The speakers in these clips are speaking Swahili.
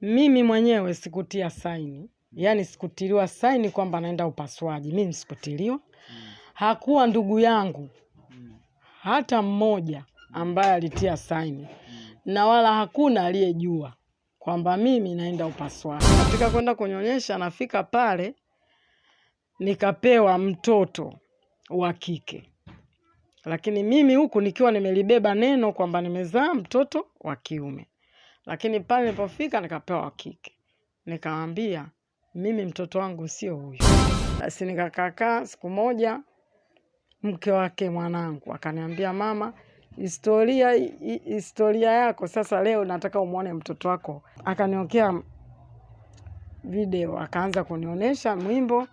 Mimi mwenyewe sikutia saini, yaani sikutiliwa saini kwamba naenda upasuaji. Mimi sikutiliwa. Hakuwa ndugu yangu hata mmoja ambaye alitia saini, na wala hakuna aliyejua kwamba mimi naenda upasuaji. Katika kwenda kunyonyesha, nafika pale nikapewa mtoto wa kike, lakini mimi huku nikiwa nimelibeba neno kwamba nimezaa mtoto wa kiume, lakini pale nilipofika nikapewa wa kike. Nikamwambia mimi mtoto wangu sio huyu. Basi nikakakaa siku moja, mke wake mwanangu akaniambia, mama, historia historia yako sasa, leo nataka umwone mtoto wako. Akaniokea video, akaanza kunionyesha mwimbo,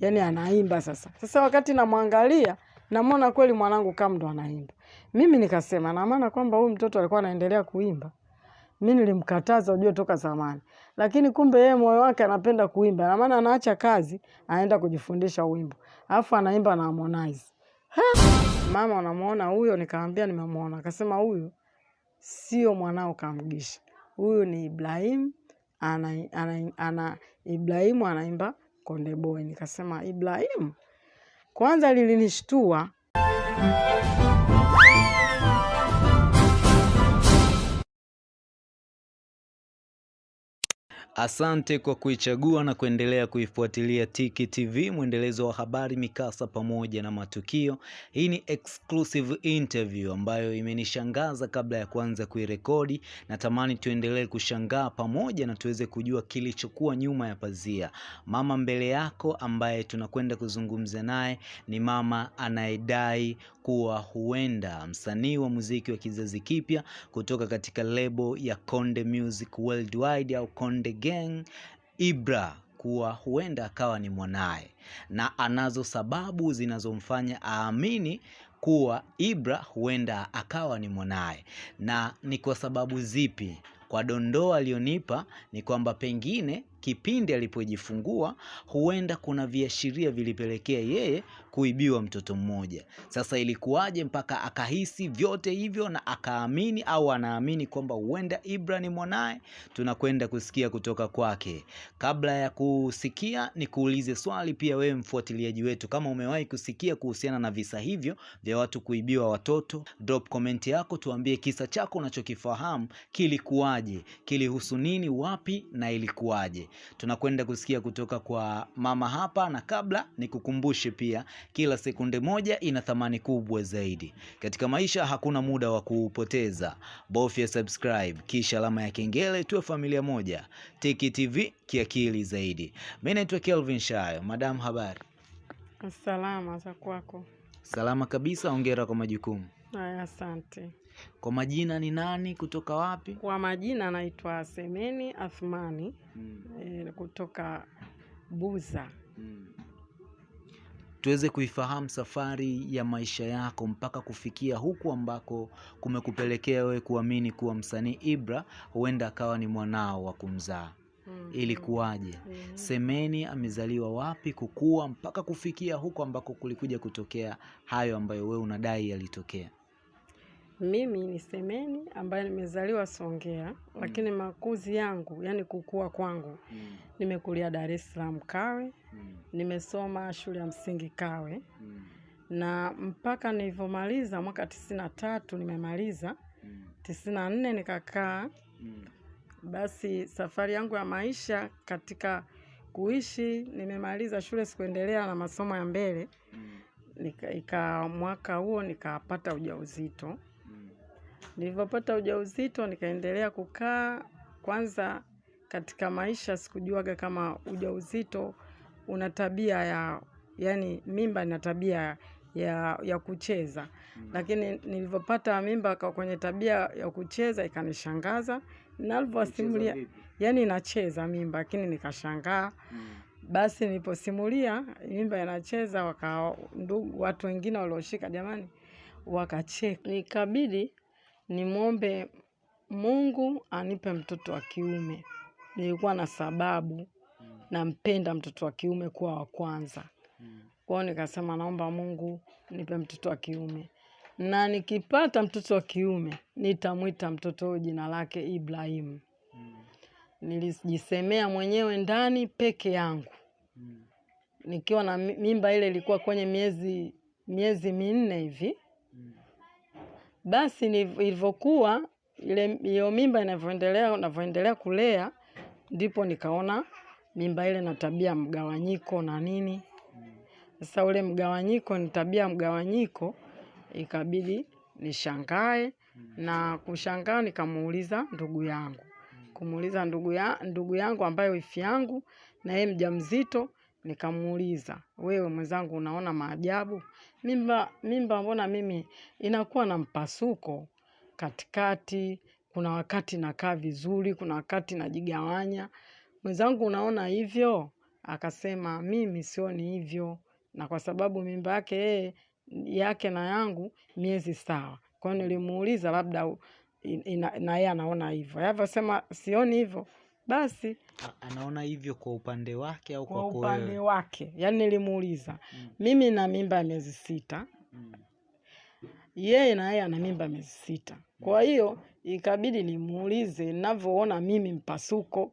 yani anaimba sasa. Sasa wakati namwangalia, namwona kweli mwanangu kama ndo anaimba. Mimi nikasema na maana kwamba huyu mtoto alikuwa anaendelea kuimba. Mi nilimkataza ujue toka zamani, lakini kumbe yeye moyo wake anapenda kuimba, na maana anaacha kazi anaenda kujifundisha wimbo, alafu anaimba na Harmonize. Mama, unamwona huyo? Nikamwambia nimemwona. Akasema huyu sio mwanao Kamgisha, huyu ni Ibrahim ana, ana, ana, Ibrahimu anaimba Konde Boy. Nikasema Ibrahimu, kwanza lilinishtua Asante kwa kuichagua na kuendelea kuifuatilia Tiki TV, mwendelezo wa habari, mikasa pamoja na matukio. Hii ni exclusive interview ambayo imenishangaza kabla ya kuanza kuirekodi. Natamani tuendelee kushangaa pamoja na tuweze kujua kilichokuwa nyuma ya pazia. Mama mbele yako ambaye tunakwenda kuzungumza naye ni mama anayedai kuwa huenda msanii wa muziki wa kizazi kipya kutoka katika lebo ya Konde Music Worldwide au Konde Gang Ibra kuwa huenda akawa ni mwanaye, na anazo sababu zinazomfanya aamini kuwa Ibra huenda akawa ni mwanaye. Na ni kwa sababu zipi? Kwa dondoo aliyonipa ni kwamba pengine kipindi alipojifungua huenda kuna viashiria vilipelekea yeye kuibiwa mtoto mmoja. Sasa ilikuwaje mpaka akahisi vyote hivyo na akaamini au anaamini kwamba huenda Ibra ni mwanaye? Tunakwenda kusikia kutoka kwake. Kabla ya kusikia, ni kuulize swali pia wewe mfuatiliaji wetu, kama umewahi kusikia kuhusiana na visa hivyo vya watu kuibiwa watoto, drop comment yako, tuambie kisa chako unachokifahamu kilikuwaje, kilihusu nini, wapi na ilikuwaje. Tunakwenda kusikia kutoka kwa mama hapa, na kabla nikukumbushe pia, kila sekunde moja ina thamani kubwa zaidi katika maisha. Hakuna muda wa kuupoteza, bofya subscribe kisha alama ya kengele, tuwe familia moja. Tiki TV kiakili zaidi. Mi naitwa Kelvin Shayo. Madam, habari? salama za kwako. Salama kabisa, ongera kwa majukumu. Haya, asante. Kwa majina ni nani, kutoka wapi? Kwa majina naitwa Semeni Athmani Mm, e, kutoka Buza. mm. Tuweze kuifahamu safari ya maisha yako mpaka kufikia huku ambako kumekupelekea wewe kuamini kuwa msanii Ibra huenda akawa ni mwanao wa kumzaa. Hmm. Ilikuwaje? Hmm. Semeni amezaliwa wapi, kukua mpaka kufikia huko ambako kulikuja kutokea hayo ambayo wewe unadai yalitokea? Mimi ni Semeni ambaye nimezaliwa Songea, mm. lakini makuzi yangu, yani kukua kwangu, mm. nimekulia Dar es Salaam Kawe, mm. nimesoma shule ya msingi Kawe, mm. na mpaka nilivyomaliza mwaka tisini na tatu nimemaliza tisini na nne nikakaa. mm. Basi safari yangu ya maisha katika kuishi, nimemaliza shule, sikuendelea na masomo ya mbele mm. nika, ika mwaka huo nikapata ujauzito. Nilivyopata ujauzito nikaendelea kukaa. Kwanza katika maisha sikujuaga kama ujauzito una tabia ya, yani mimba ina tabia ya, ya kucheza, lakini nilivyopata mimba kwa kwenye tabia ya kucheza ikanishangaza. Nalivyosimulia yani inacheza mimba, lakini nikashangaa. Basi niliposimulia mimba inacheza, waka ndugu watu wengine walioshika, jamani, wakacheka. Nikabidi nimwombe Mungu anipe mtoto wa kiume. Nilikuwa na sababu, nampenda mtoto wa kiume kuwa wa kwanza. Kwa hiyo nikasema naomba Mungu nipe mtoto wa kiume, na nikipata mtoto wa kiume nitamwita mtoto jina lake Ibrahimu. nilijisemea mwenyewe ndani peke yangu nikiwa na mimba ile ilikuwa kwenye miezi miezi minne hivi. Basi ilivyokuwa ile hiyo mimba inavyoendelea unavyoendelea kulea, ndipo nikaona mimba ile na tabia mgawanyiko na nini. Sasa ule mgawanyiko ni tabia mgawanyiko, ikabidi nishangae na kushangaa, nikamuuliza ndugu yangu, kumuuliza ndugu ya ndugu yangu ambaye wifi yangu na yeye mjamzito, nikamuuliza wewe mwenzangu, unaona maajabu mimba mimba, mbona mimi inakuwa na mpasuko katikati, kuna wakati nakaa vizuri, kuna wakati najigawanya. Mwenzangu, unaona hivyo? Akasema mimi sioni hivyo, na kwa sababu mimba yake yeye yake na yangu miezi sawa. Kwa nilimuuliza labda na yeye anaona hivyo. Alivyosema sioni hivyo, basi anaona hivyo kwa upande wake au kwa kwa upande kwa wake, yani nilimuuliza Mm. mimi na mimba ya miezi sita, Mm. yeye na yeye ana mimba miezi sita. Kwa hiyo ikabidi nimuulize ninavyoona mimi mpasuko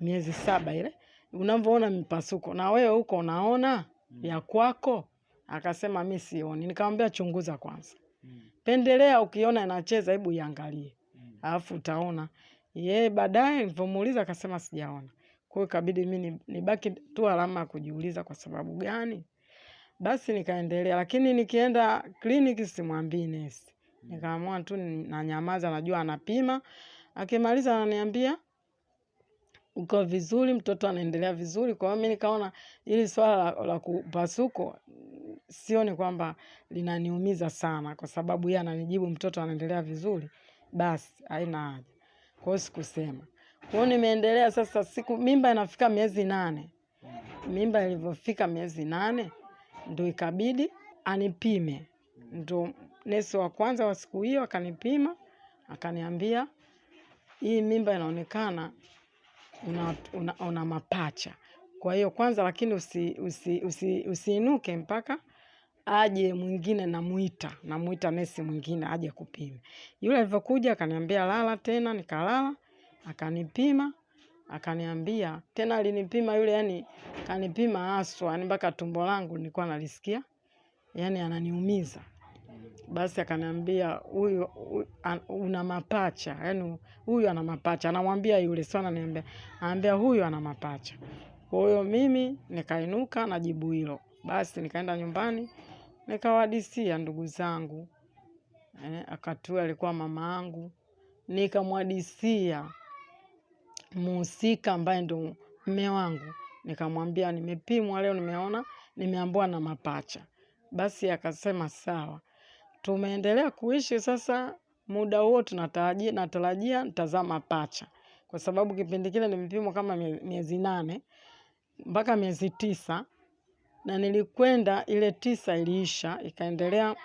miezi saba ile, unavyoona mpasuko na wewe huko unaona mm. ya kwako? Akasema mi sioni. Nikamwambia chunguza kwanza, Mm. pendelea, ukiona inacheza hebu iangalie, Mm. alafu utaona. Yeye baadaye nilivyomuuliza akasema sijaona. Kwa hiyo ikabidi mimi nibaki tu alama ya kujiuliza, kwa sababu gani? Basi nikaendelea, lakini nikienda kliniki simwambii nesi. Nikaamua tu nanyamaza, najua anapima. Akimaliza ananiambia uko vizuri, mtoto anaendelea vizuri. Kwa hiyo mi nikaona hili swala la, la kupasuko sioni kwamba linaniumiza sana, kwa sababu yeye ananijibu mtoto anaendelea vizuri, basi haina haja. Kwa sikusema. Kwa nimeendelea sasa, siku mimba inafika miezi nane. Mimba ilivyofika miezi nane ndo ikabidi anipime. Ndo nesi wa kwanza wa siku hiyo akanipima, akaniambia hii mimba inaonekana una, una, una mapacha. Kwa hiyo kwanza, lakini usi, usi, usi, usiinuke mpaka aje mwingine, namuita namuita nesi mwingine aje kupima. Yule alivyokuja akaniambia lala tena, nikalala, akanipima akaniambia tena, alinipima yule, yani kanipima haswa, yani mpaka tumbo langu nilikuwa nalisikia yani ananiumiza. Basi akaniambia huyu una mapacha, yani huyu ana mapacha. Anamwambia yule, sio ananiambia, anambia huyu ana mapacha. Kwa hiyo mimi nikainuka na jibu hilo. Basi nikaenda nyumbani nikawadisia ndugu zangu eh, akatu alikuwa mama yangu, nikamwadisia muhusika ambaye ndo mme wangu, nikamwambia nimepimwa leo, nimeona nimeambiwa na mapacha. Basi akasema sawa. Tumeendelea kuishi sasa, muda huo tunatarajia natarajia nitazaa mapacha, kwa sababu kipindi kile nimepimwa kama miezi nane mpaka miezi tisa, na nilikwenda ile tisa iliisha, ikaendelea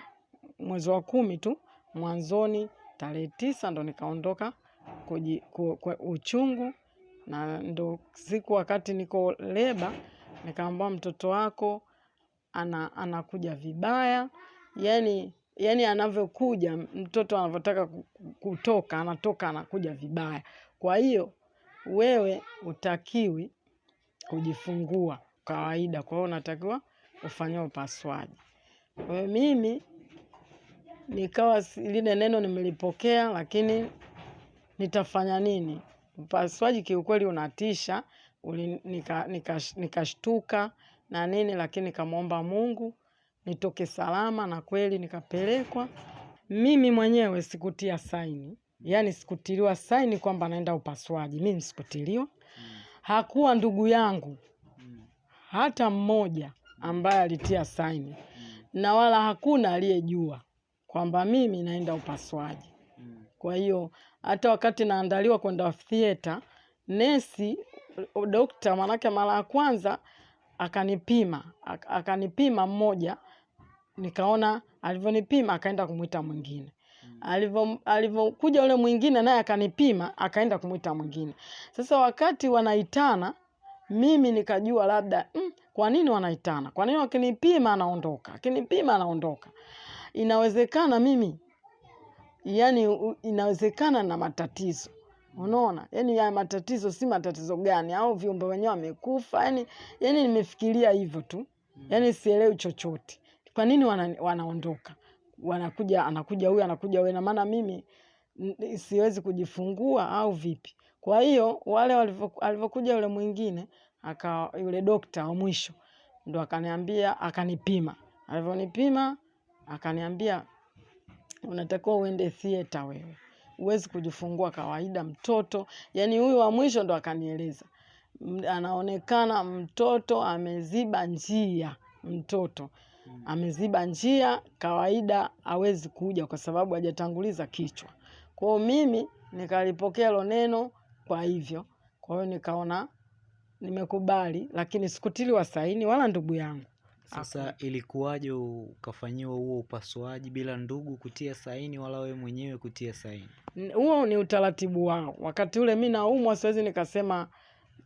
mwezi wa kumi tu mwanzoni, tarehe tisa ndo nikaondoka kuji, ku, ku, uchungu na ndo siku wakati niko leba nikaambua mtoto wako ana, anakuja vibaya yani yani anavyokuja mtoto anavyotaka kutoka anatoka anakuja vibaya. Kwa hiyo wewe utakiwi kujifungua kawaida kwa hiyo unatakiwa ufanyia upasuaji kwa hiyo mimi nikawa lile neno nimelipokea lakini nitafanya nini? Upasuaji kiukweli unatisha, nikashtuka nika- nika- na nini, lakini nikamwomba Mungu nitoke salama, na kweli nikapelekwa. Mimi mwenyewe sikutia saini, yaani sikutiliwa saini kwamba naenda upasuaji. Mimi sikutiliwa, hakuwa ndugu yangu hata mmoja ambaye alitia saini, na wala hakuna aliyejua kwamba mimi naenda upasuaji. Kwa hiyo hata wakati naandaliwa kwenda theater, nesi dokta, manake mara ya kwanza akanipima akanipima mmoja, nikaona alivyonipima akaenda kumwita mwingine alivyo alivyokuja yule mwingine naye akanipima akaenda kumwita mwingine. Sasa wakati wanaitana, mimi nikajua labda mm, kwa nini wanaitana? Kwa nini wakinipima anaondoka, akinipima anaondoka? Inawezekana mimi yani inawezekana na matatizo. Unaona? Yani ya matatizo si matatizo gani? Au viumbe wenyewe wamekufa yani yani nimefikiria hivyo tu. Yani sielewi chochote. Kwa nini wana, wanaondoka? Wanakuja anakuja huyu anakuja huyu. Na maana mimi siwezi kujifungua au vipi kwa hiyo wale alivyokuja yule mwingine aka yule dokta wa mwisho ndo akaniambia akanipima. Alivyonipima akaniambia unatakiwa uende theater wewe. Huwezi kujifungua kawaida mtoto. Yani huyu wa mwisho ndo akanieleza. Anaonekana mtoto ameziba njia mtoto. Ameziba njia kawaida hawezi kuja kwa sababu hajatanguliza kichwa. Kwao mimi nikalipokea hilo neno kwa hivyo kwa hiyo nikaona nimekubali lakini sikutiliwa saini wala ndugu yangu Sasa ilikuwaje ukafanyiwa huo upasuaji bila ndugu kutia saini wala wewe mwenyewe kutia saini? Huo ni utaratibu wao. Wakati ule mi naumwa, siwezi nikasema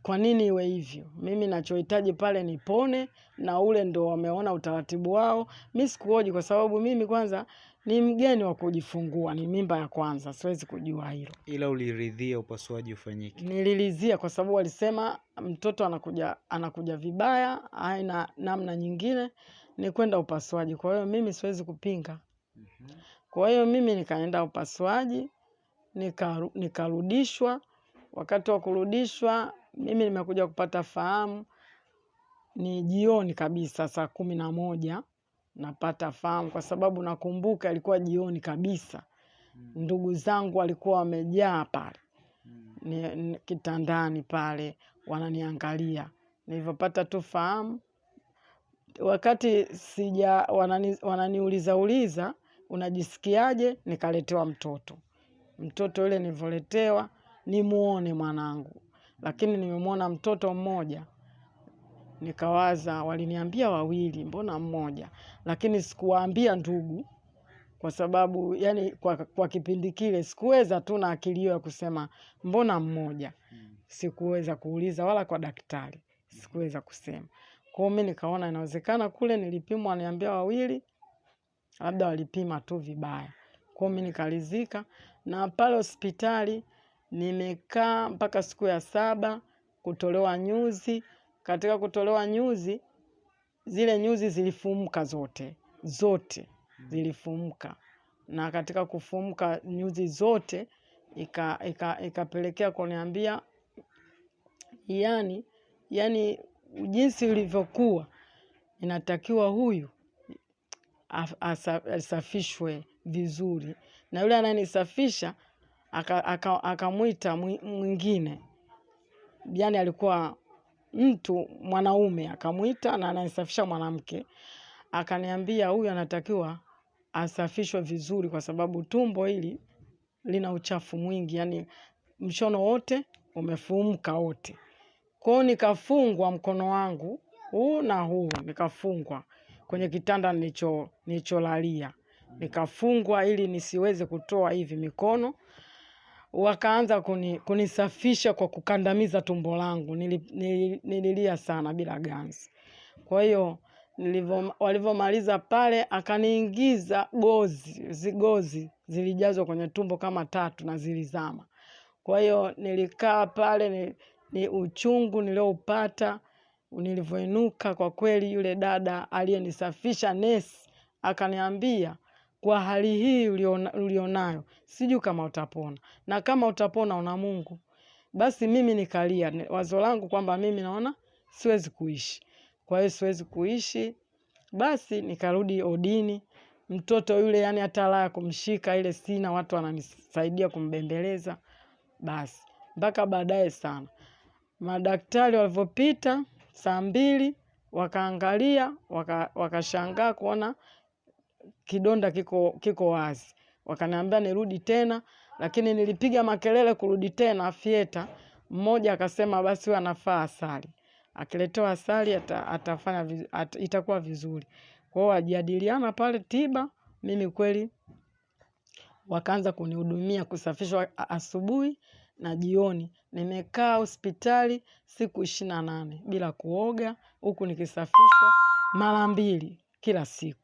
kwa nini iwe hivyo. Mimi nachohitaji pale nipone, na ule ndo wameona utaratibu wao. Mi sikuoji kwa sababu mimi kwanza ni mgeni wa kujifungua, ni mimba ya kwanza, siwezi kujua hilo. Ila uliridhia upasuaji ufanyike. Nililizia kwa sababu walisema mtoto anakuja anakuja vibaya, haina namna nyingine ni kwenda upasuaji. Kwa hiyo mimi siwezi kupinga. Kwa hiyo mimi nikaenda upasuaji nikaru- nikarudishwa. Wakati wa kurudishwa, mimi nimekuja kupata fahamu ni jioni kabisa, saa kumi na moja napata fahamu, kwa sababu nakumbuka ilikuwa jioni kabisa. Ndugu zangu walikuwa wamejaa pale. Ni, ni, kitandani pale wananiangalia. Nilivyopata tu fahamu, wakati sija wanani, wananiuliza uliza unajisikiaje, nikaletewa mtoto. Mtoto yule nilivyoletewa nimuone mwanangu, lakini nimemwona mtoto mmoja, nikawaza waliniambia wawili, mbona mmoja? Lakini sikuwaambia ndugu, kwa sababu yani kwa, kwa kipindi kile sikuweza tu na akili hiyo ya kusema mbona mmoja. Sikuweza kuuliza wala kwa daktari sikuweza kusema. Kwa hiyo mi nikaona inawezekana kule nilipimwa, waniambia wawili, labda walipima tu vibaya. Kwa hiyo mi nikalizika, na pale hospitali nimekaa mpaka siku ya saba kutolewa nyuzi. Katika kutolewa nyuzi, zile nyuzi zilifumuka zote zote zilifumuka, na katika kufumuka nyuzi zote ika, ika, ikapelekea kuniambia yani, yani jinsi ilivyokuwa inatakiwa huyu asafishwe vizuri, na yule anayenisafisha akamwita aka, aka mwingine, yani alikuwa mtu mwanaume, akamwita na ananisafisha mwanamke, akaniambia huyu anatakiwa asafishwe vizuri, kwa sababu tumbo hili lina uchafu mwingi, yani mshono wote umefumka wote. Kwao nikafungwa mkono wangu huu na huu, nikafungwa kwenye kitanda nilicho nilicholalia, nikafungwa ili nisiweze kutoa hivi mikono. Wakaanza kuni, kunisafisha kwa kukandamiza tumbo langu. Nili, nil, nililia sana bila ganzi. Kwa hiyo walivyomaliza pale, akaniingiza gozi, zigozi zilijazwa kwenye tumbo kama tatu na zilizama. Kwa hiyo nilikaa pale ni, ni uchungu nilioupata nilivyoinuka. Kwa kweli, yule dada aliyenisafisha nesi akaniambia, kwa hali hii ulionayo, sijui kama utapona, na kama utapona una Mungu. Basi mimi nikalia wazo langu kwamba mimi naona siwezi kuishi, kwa hiyo siwezi kuishi. Basi nikarudi odini, mtoto yule yani hata la kumshika ile sina, watu wananisaidia kumbembeleza. Basi mpaka baadaye sana madaktari walivyopita saa mbili wakaangalia wakashangaa waka- kuona kidonda kiko kiko wazi, wakaniambia nirudi tena, lakini nilipiga makelele kurudi tena fieta. Mmoja akasema basi huyu anafaa asali, akiletewa asali ata, atafanya at, itakuwa vizuri. Kwa hiyo wajadiliana pale tiba, mimi kweli wakaanza kunihudumia kusafishwa asubuhi na jioni. Nimekaa hospitali siku ishirini na nane bila kuoga, huku nikisafishwa mara mbili kila siku,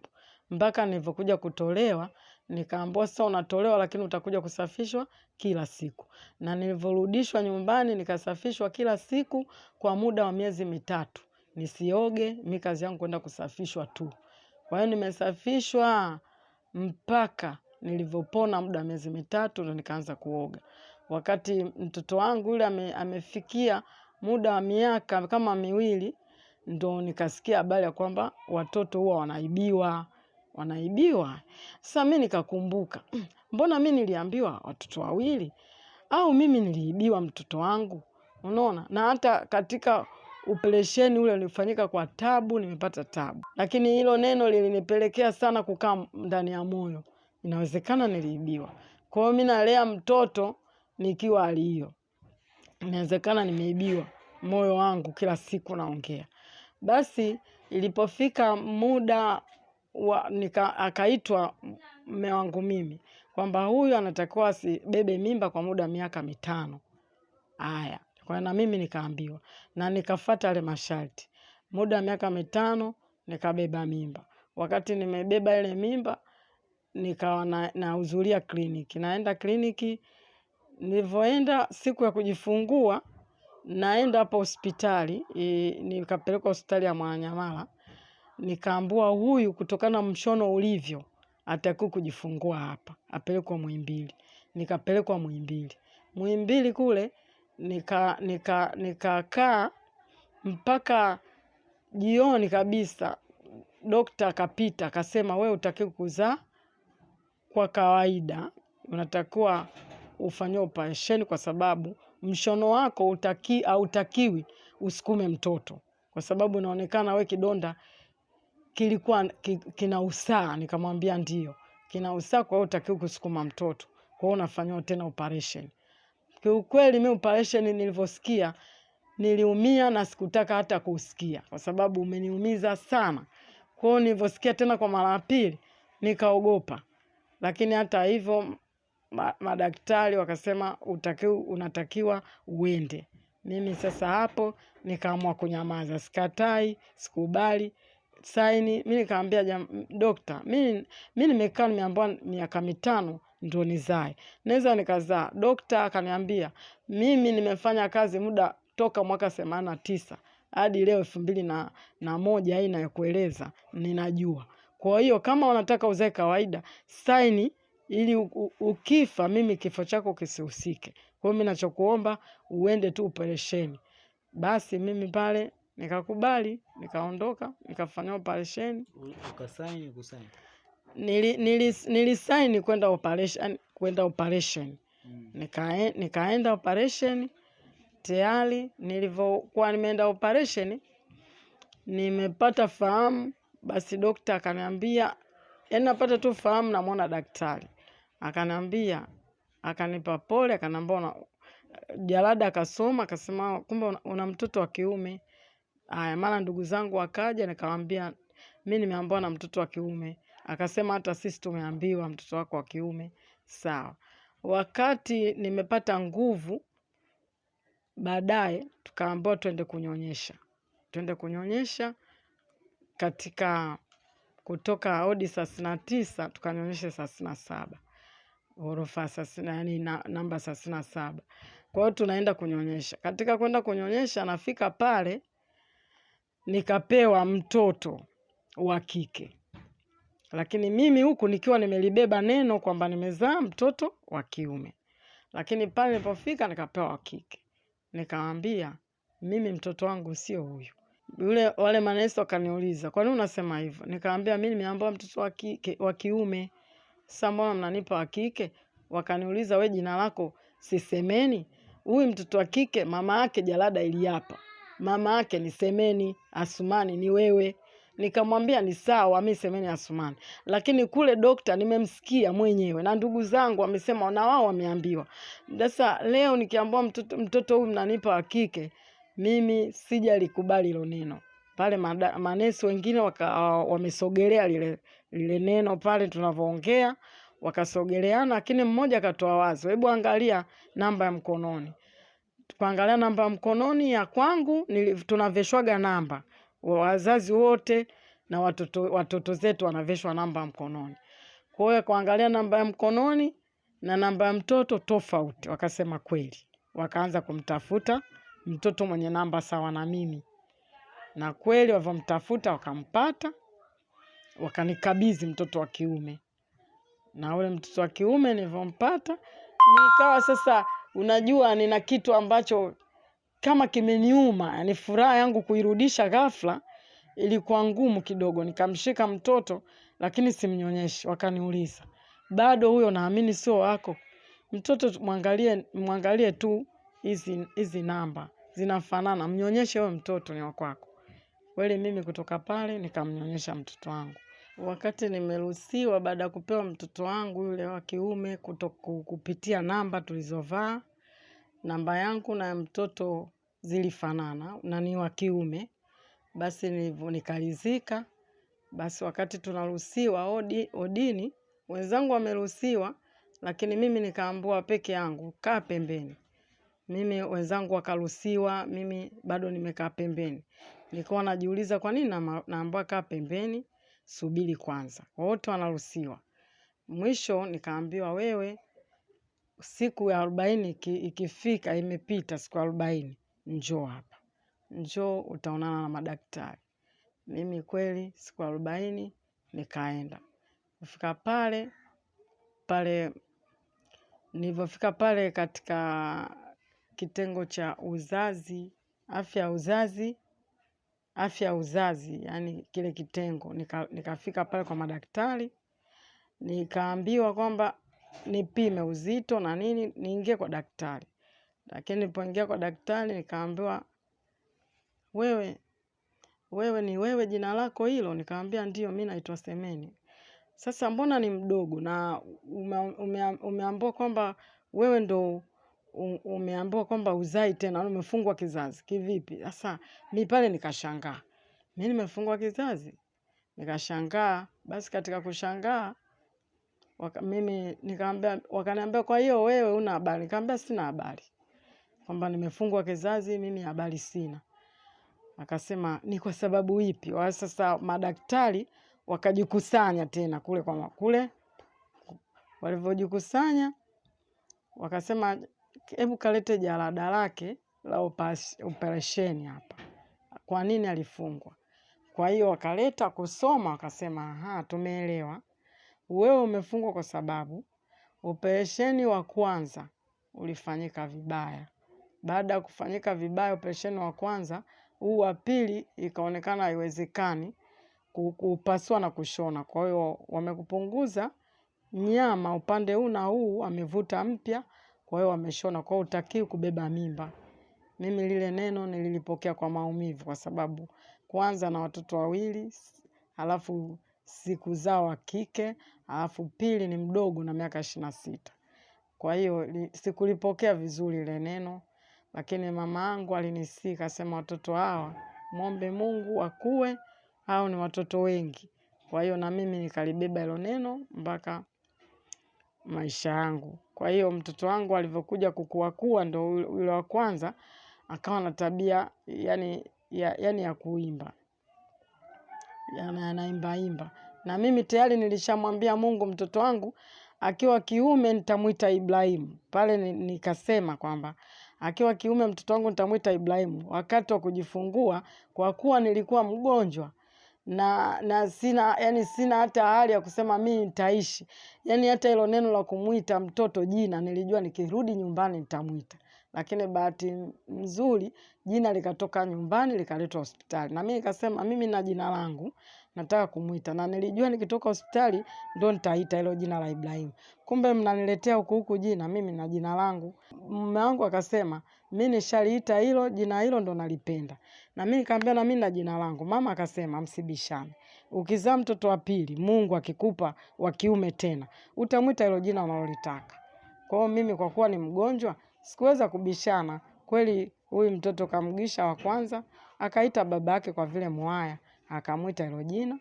mpaka nilivyokuja kutolewa Nikaambiwa sasa unatolewa, lakini utakuja kusafishwa kila siku. Na nilivyorudishwa nyumbani nikasafishwa kila siku kwa muda wa miezi mitatu. Nisioge, mi kazi yangu kwenda kusafishwa tu. Kwa hiyo nimesafishwa mpaka nilivyopona muda wa miezi mitatu ndo nikaanza kuoga. Wakati mtoto wangu yule ame, amefikia muda wa miaka kama miwili ndo nikasikia habari ya kwamba watoto huwa wanaibiwa wanaibiwa. Sasa mi nikakumbuka, "Mm, mbona mi niliambiwa watoto wawili au mimi niliibiwa mtoto wangu? Unaona, na hata katika upelesheni ule ulifanyika kwa tabu, nimepata tabu, lakini hilo neno lilinipelekea sana kukaa ndani ya moyo, inawezekana niliibiwa. Kwa hiyo mi nalea mtoto nikiwa hali inawezekana nimeibiwa. Moyo wangu kila siku naongea. Basi ilipofika muda wa, nika, akaitwa mme wangu mimi kwamba huyu anatakiwa asibebe mimba kwa muda wa miaka mitano. Haya, kwa na mimi nikaambiwa na nikafata yale masharti. Muda wa miaka mitano nikabeba mimba. Wakati nimebeba ile mimba nikawa na- kliniki, naenda kliniki. Nilivyoenda siku ya kujifungua, naenda hapo hospitali nikapelekwa hospitali ya Mwananyamala, nikaambua huyu kutokana na mshono ulivyo atakiwa kujifungua hapa, apelekwa Muhimbili. Nikapelekwa Muhimbili. Muhimbili kule nika nika nikakaa mpaka jioni kabisa. Dokta akapita akasema, we utaki kuzaa kwa kawaida, unatakiwa ufanyiwe operesheni kwa sababu mshono wako utaki, usukume mtoto, kwa sababu inaonekana we kidonda kilikuwa ki, kina usaa. Nikamwambia ndio kina usaa, kwa hiyo utakiwa kusukuma mtoto, kwa hiyo unafanyiwa tena operation. Kiukweli mi operation nilivyosikia niliumia na sikutaka hata kusikia, kwa sababu umeniumiza sana. Kwa hiyo nilivyosikia tena kwa mara ya pili nikaogopa, lakini hata hivyo madaktari wakasema utakiwa, unatakiwa uende. Mimi sasa hapo nikaamua kunyamaza, sikatai, sikubali saini. Mi nikaambia dokta, mi nimekaa nimeambiwa miaka mitano ndo nizae, naweza nikazaa? Dokta akaniambia mimi nimefanya kazi muda toka mwaka themanini na tisa hadi leo elfu mbili na, na moja hii inayokueleza ninajua. Kwa hiyo kama unataka uzae kawaida, saini ili ukifa mimi kifo chako kisihusike. Kwa hiyo mi nachokuomba uende tu operesheni. Basi mimi pale nikakubali, nikaondoka, nikafanya operation. Ukasaini kusaini? Nili, nili, nilisaini kwenda operation, kwenda operation. Mm. Nika, nikaenda operation tayari. Nilivyokuwa nimeenda operation, nimepata fahamu, basi dokta akaniambia, yani napata tu fahamu, namwona daktari akaniambia, akanipa pole, akaniambia jalada, akasoma akasema, kumbe una, una mtoto wa kiume. Aya, mara ndugu zangu wakaja, nikamwambia mi nimeambiwa na mtoto wa kiume. Akasema hata sisi tumeambiwa mtoto wako wa kiume. Sawa. Wakati nimepata nguvu, baadaye tukaambiwa twende kunyonyesha, twende kunyonyesha katika kutoka odi thelathini na tisa tukanyonyesha thelathini na saba ghorofa yani na, namba thelathini na saba. Kwa hiyo tunaenda kunyonyesha. Katika kwenda kunyonyesha, nafika pale nikapewa mtoto wa kike, lakini mimi huku nikiwa nimelibeba neno kwamba nimezaa mtoto wa kiume, lakini pale nilipofika nikapewa wa kike. Nikamwambia mimi mtoto wangu sio huyu. Yule wale manesi wakaniuliza kwa nini unasema hivyo? Nikamwambia mimi nimeambiwa mtoto wa kike wa kiume. Sasa mbona mnanipa wa kike? Wakaniuliza we jina lako sisemeni? Huyu mtoto wa kike mama yake jalada iliapa, mama yake ni Semeni Asumani, ni wewe. Nikamwambia ni sawa, mi Semeni Asumani, lakini kule dokta nimemsikia mwenyewe na ndugu zangu wamesema na wao wameambiwa. Sasa leo nikiambiwa mtoto, mtoto huyu mnanipa wa kike, mimi sijalikubali hilo neno pale. Manesi wengine waka, wamesogelea lile, lile neno pale tunavyoongea, wakasogeleana, lakini mmoja akatoa wazo, hebu angalia namba ya mkononi tukaangalia namba ya mkononi ya kwangu tunaveshwaga namba. Wazazi wote na watoto, watoto zetu wanaveshwa namba mkononi. Kwa hiyo kuangalia namba ya mkononi na namba ya mtoto tofauti, wakasema kweli, wakaanza kumtafuta mtoto mwenye namba sawa na mimi, na kweli walivyomtafuta wakampata, wakanikabidhi mtoto wa kiume, na ule mtoto wa kiume nilivyompata, nikawa sasa, unajua, nina kitu ambacho kama kimeniuma, ni furaha yangu kuirudisha ghafla ilikuwa ngumu kidogo. Nikamshika mtoto lakini simnyonyeshi, wakaniuliza bado huyo, naamini sio wako mtoto, mwangalie mwangalie tu hizi hizi namba zinafanana, mnyonyeshe huyo mtoto, ni wa kwako kweli. Mimi kutoka pale nikamnyonyesha mtoto wangu. Wakati nimeruhusiwa baada ya kupewa mtoto wangu yule wa kiume kupitia namba tulizovaa, namba yangu na mtoto zilifanana na ni wa kiume, basi nikaridhika. Basi wakati tunaruhusiwa odi, odini, wenzangu wameruhusiwa, lakini mimi nikaambua peke yangu, kaa pembeni. Mimi wenzangu wakaruhusiwa, mimi bado nimekaa pembeni. Nilikuwa najiuliza kwa nini naambiwa kaa pembeni, subiri kwanza. Wote wanaruhusiwa. Mwisho nikaambiwa wewe, siku ya arobaini iki- ikifika, imepita siku ya arobaini, njoo hapa, njoo utaonana na madaktari. Mimi kweli siku arobaini nikaenda kufika pale pale, nilivyofika pale katika kitengo cha uzazi, afya ya uzazi, afya ya uzazi, yani kile kitengo, nika, nikafika pale kwa madaktari, nikaambiwa kwamba nipime uzito na nini, niingie kwa daktari. Lakini nilipoingia kwa daktari nikaambiwa, wewe wewe ni wewe, jina lako hilo? Nikaambia ndio, mi naitwa Semeni. Sasa mbona ni mdogo na ume, ume, umeambiwa kwamba wewe ndo umeambiwa kwamba uzai tena, umefungwa kizazi kivipi? Sasa mi pale nikashangaa, mi nimefungwa kizazi? Nikashangaa. Basi katika kushangaa mimi nikaambia, wakaniambia kwa hiyo wewe una habari? Nikaambia sina habari kwamba nimefungwa kizazi, mimi habari sina. Akasema ni kwa sababu ipi? Wa sasa madaktari wakajikusanya tena kule kwa kule, walivyojikusanya wakasema, hebu kalete jalada lake la operesheni hapa, kwa nini alifungwa. Kwa hiyo wakaleta kusoma, wakasema aha, tumeelewa, wewe umefungwa kwa sababu operesheni wa kwanza ulifanyika vibaya. Baada ya kufanyika vibaya operesheni wa kwanza, huu wa pili ikaonekana haiwezekani kupasua na kushona. Kwa hiyo wamekupunguza nyama upande huu na huu, amevuta mpya, kwa hiyo wameshona. Kwa hiyo kubeba mimba. Mimi lile neno nililipokea kwa maumivu, kwa sababu kwanza na watoto wawili, alafu siku zao wa kike, halafu pili ni mdogo na miaka ishirini na sita. Kwa hiyo sikulipokea vizuri ile neno, lakini mama yangu alinisii kasema, watoto hawa mwombe Mungu wakue, au ni watoto wengi. Kwa hiyo na mimi nikalibeba hilo neno mpaka maisha yangu. Kwa hiyo mtoto wangu alivyokuja kukuakua, ndo yule wa kwanza akawa na tabia yani ya, yani ya kuimba anaimba anaimbaimba, na mimi tayari nilishamwambia Mungu mtoto wangu akiwa kiume nitamwita Ibrahimu. Pale ni- nikasema kwamba akiwa kiume mtoto wangu nitamwita Ibrahimu. Wakati wa kujifungua, kwa kuwa nilikuwa mgonjwa na na sina yani sina hata hali ya kusema mimi nitaishi, yani hata hilo neno la kumwita mtoto jina nilijua nikirudi nyumbani nitamwita, lakini bahati nzuri jina likatoka nyumbani likaletwa hospitali, na mimi nikasema mimi na jina langu nataka kumwita, na nilijua nikitoka hospitali ndo nitaita hilo jina la Ibrahim Kumbe mnaniletea huku huku jina, mimi na jina langu. Mume wangu akasema mi nishaliita hilo jina, hilo ndo nalipenda. Na mi nikamwambia na mimi na jina langu. Mama akasema msibishane, ukizaa mtoto wa pili, Mungu akikupa wa kiume tena, utamwita hilo jina unalolitaka. Kwa hiyo mimi kwa kuwa ni mgonjwa sikuweza kubishana. Kweli huyu mtoto kamgisha wa kwanza, akaita baba yake kwa vile mwaya, akamwita hilo jina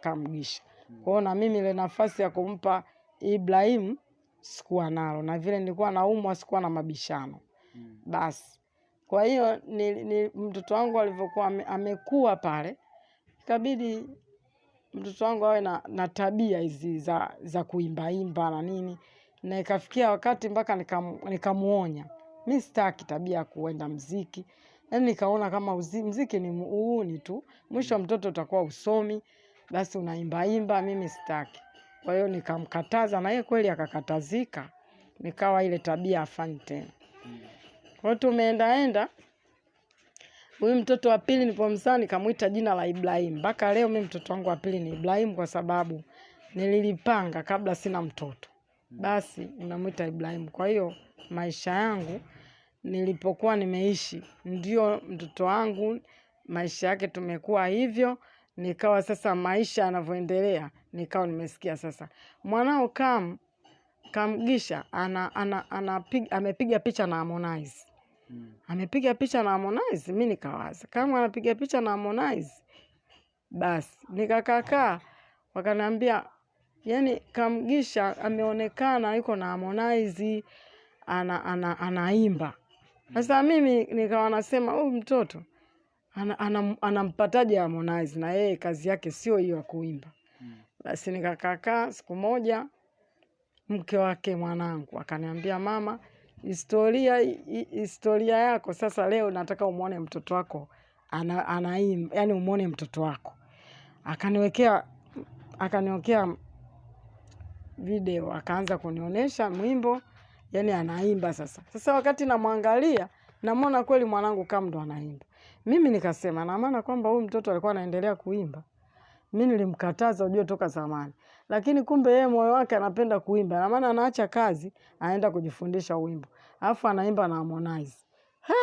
kamgisha. Kwa hiyo na mimi ile nafasi ya kumpa Ibrahimu sikuwa nalo, na vile nilikuwa naumwa sikuwa na mabishano basi. Kwa hiyo ni, ni mtoto wangu alivyokuwa ame, amekuwa pale, ikabidi mtoto wangu awe na, na tabia hizi za, za kuimbaimba na nini, na ikafikia wakati mpaka nikamuonya. Nika mi sitaki tabia ya kuenda mziki, yaani nikaona kama uzi, mziki ni uuni tu, mwisho mtoto utakuwa usomi, basi unaimbaimba, mimi sitaki. Kwa hiyo nikamkataza, na yeye kweli akakatazika, nikawa ile tabia afanyi tena. Kwa tumeendaenda huyu mtoto wa pili nilipomzaa nikamwita jina la Ibrahim. Mpaka leo mi mtoto wangu wa pili ni Ibrahim kwa sababu nililipanga kabla sina mtoto, basi unamwita Ibrahim. Kwa hiyo maisha yangu nilipokuwa nimeishi, ndio mtoto wangu maisha yake tumekuwa hivyo, nikawa sasa maisha yanavyoendelea, nikawa nimesikia sasa mwanao kam kamgisha ana, ana, ana, amepiga picha na Harmonize amepiga picha na Harmonize. Mi nikawaza. Kama anapiga picha na Harmonize, basi. Nikakakaa, wakaniambia yani Kamgisha ameonekana yuko na Harmonize ana, ana, anaimba. Sasa mimi nikawa nasema huyu mtoto anampataje ana, ana, Harmonize? Na yeye kazi yake sio hiyo ya kuimba. Basi nikakakaa siku moja, mke wake mwanangu akaniambia, mama, historia historia yako sasa, leo nataka umwone mtoto wako ana, ana yani umwone mtoto wako. Akaniwekea akaniwekea video, akaanza kunionyesha mwimbo, yani anaimba sasa. Sasa wakati namwangalia, namwona kweli mwanangu kama ndo anaimba. Mimi nikasema na maana kwamba huyu mtoto alikuwa anaendelea kuimba mi nilimkataza ujue toka zamani, lakini kumbe yeye moyo wake anapenda kuimba, na maana anaacha kazi anaenda kujifundisha wimbo, alafu anaimba na Harmonize. Ha!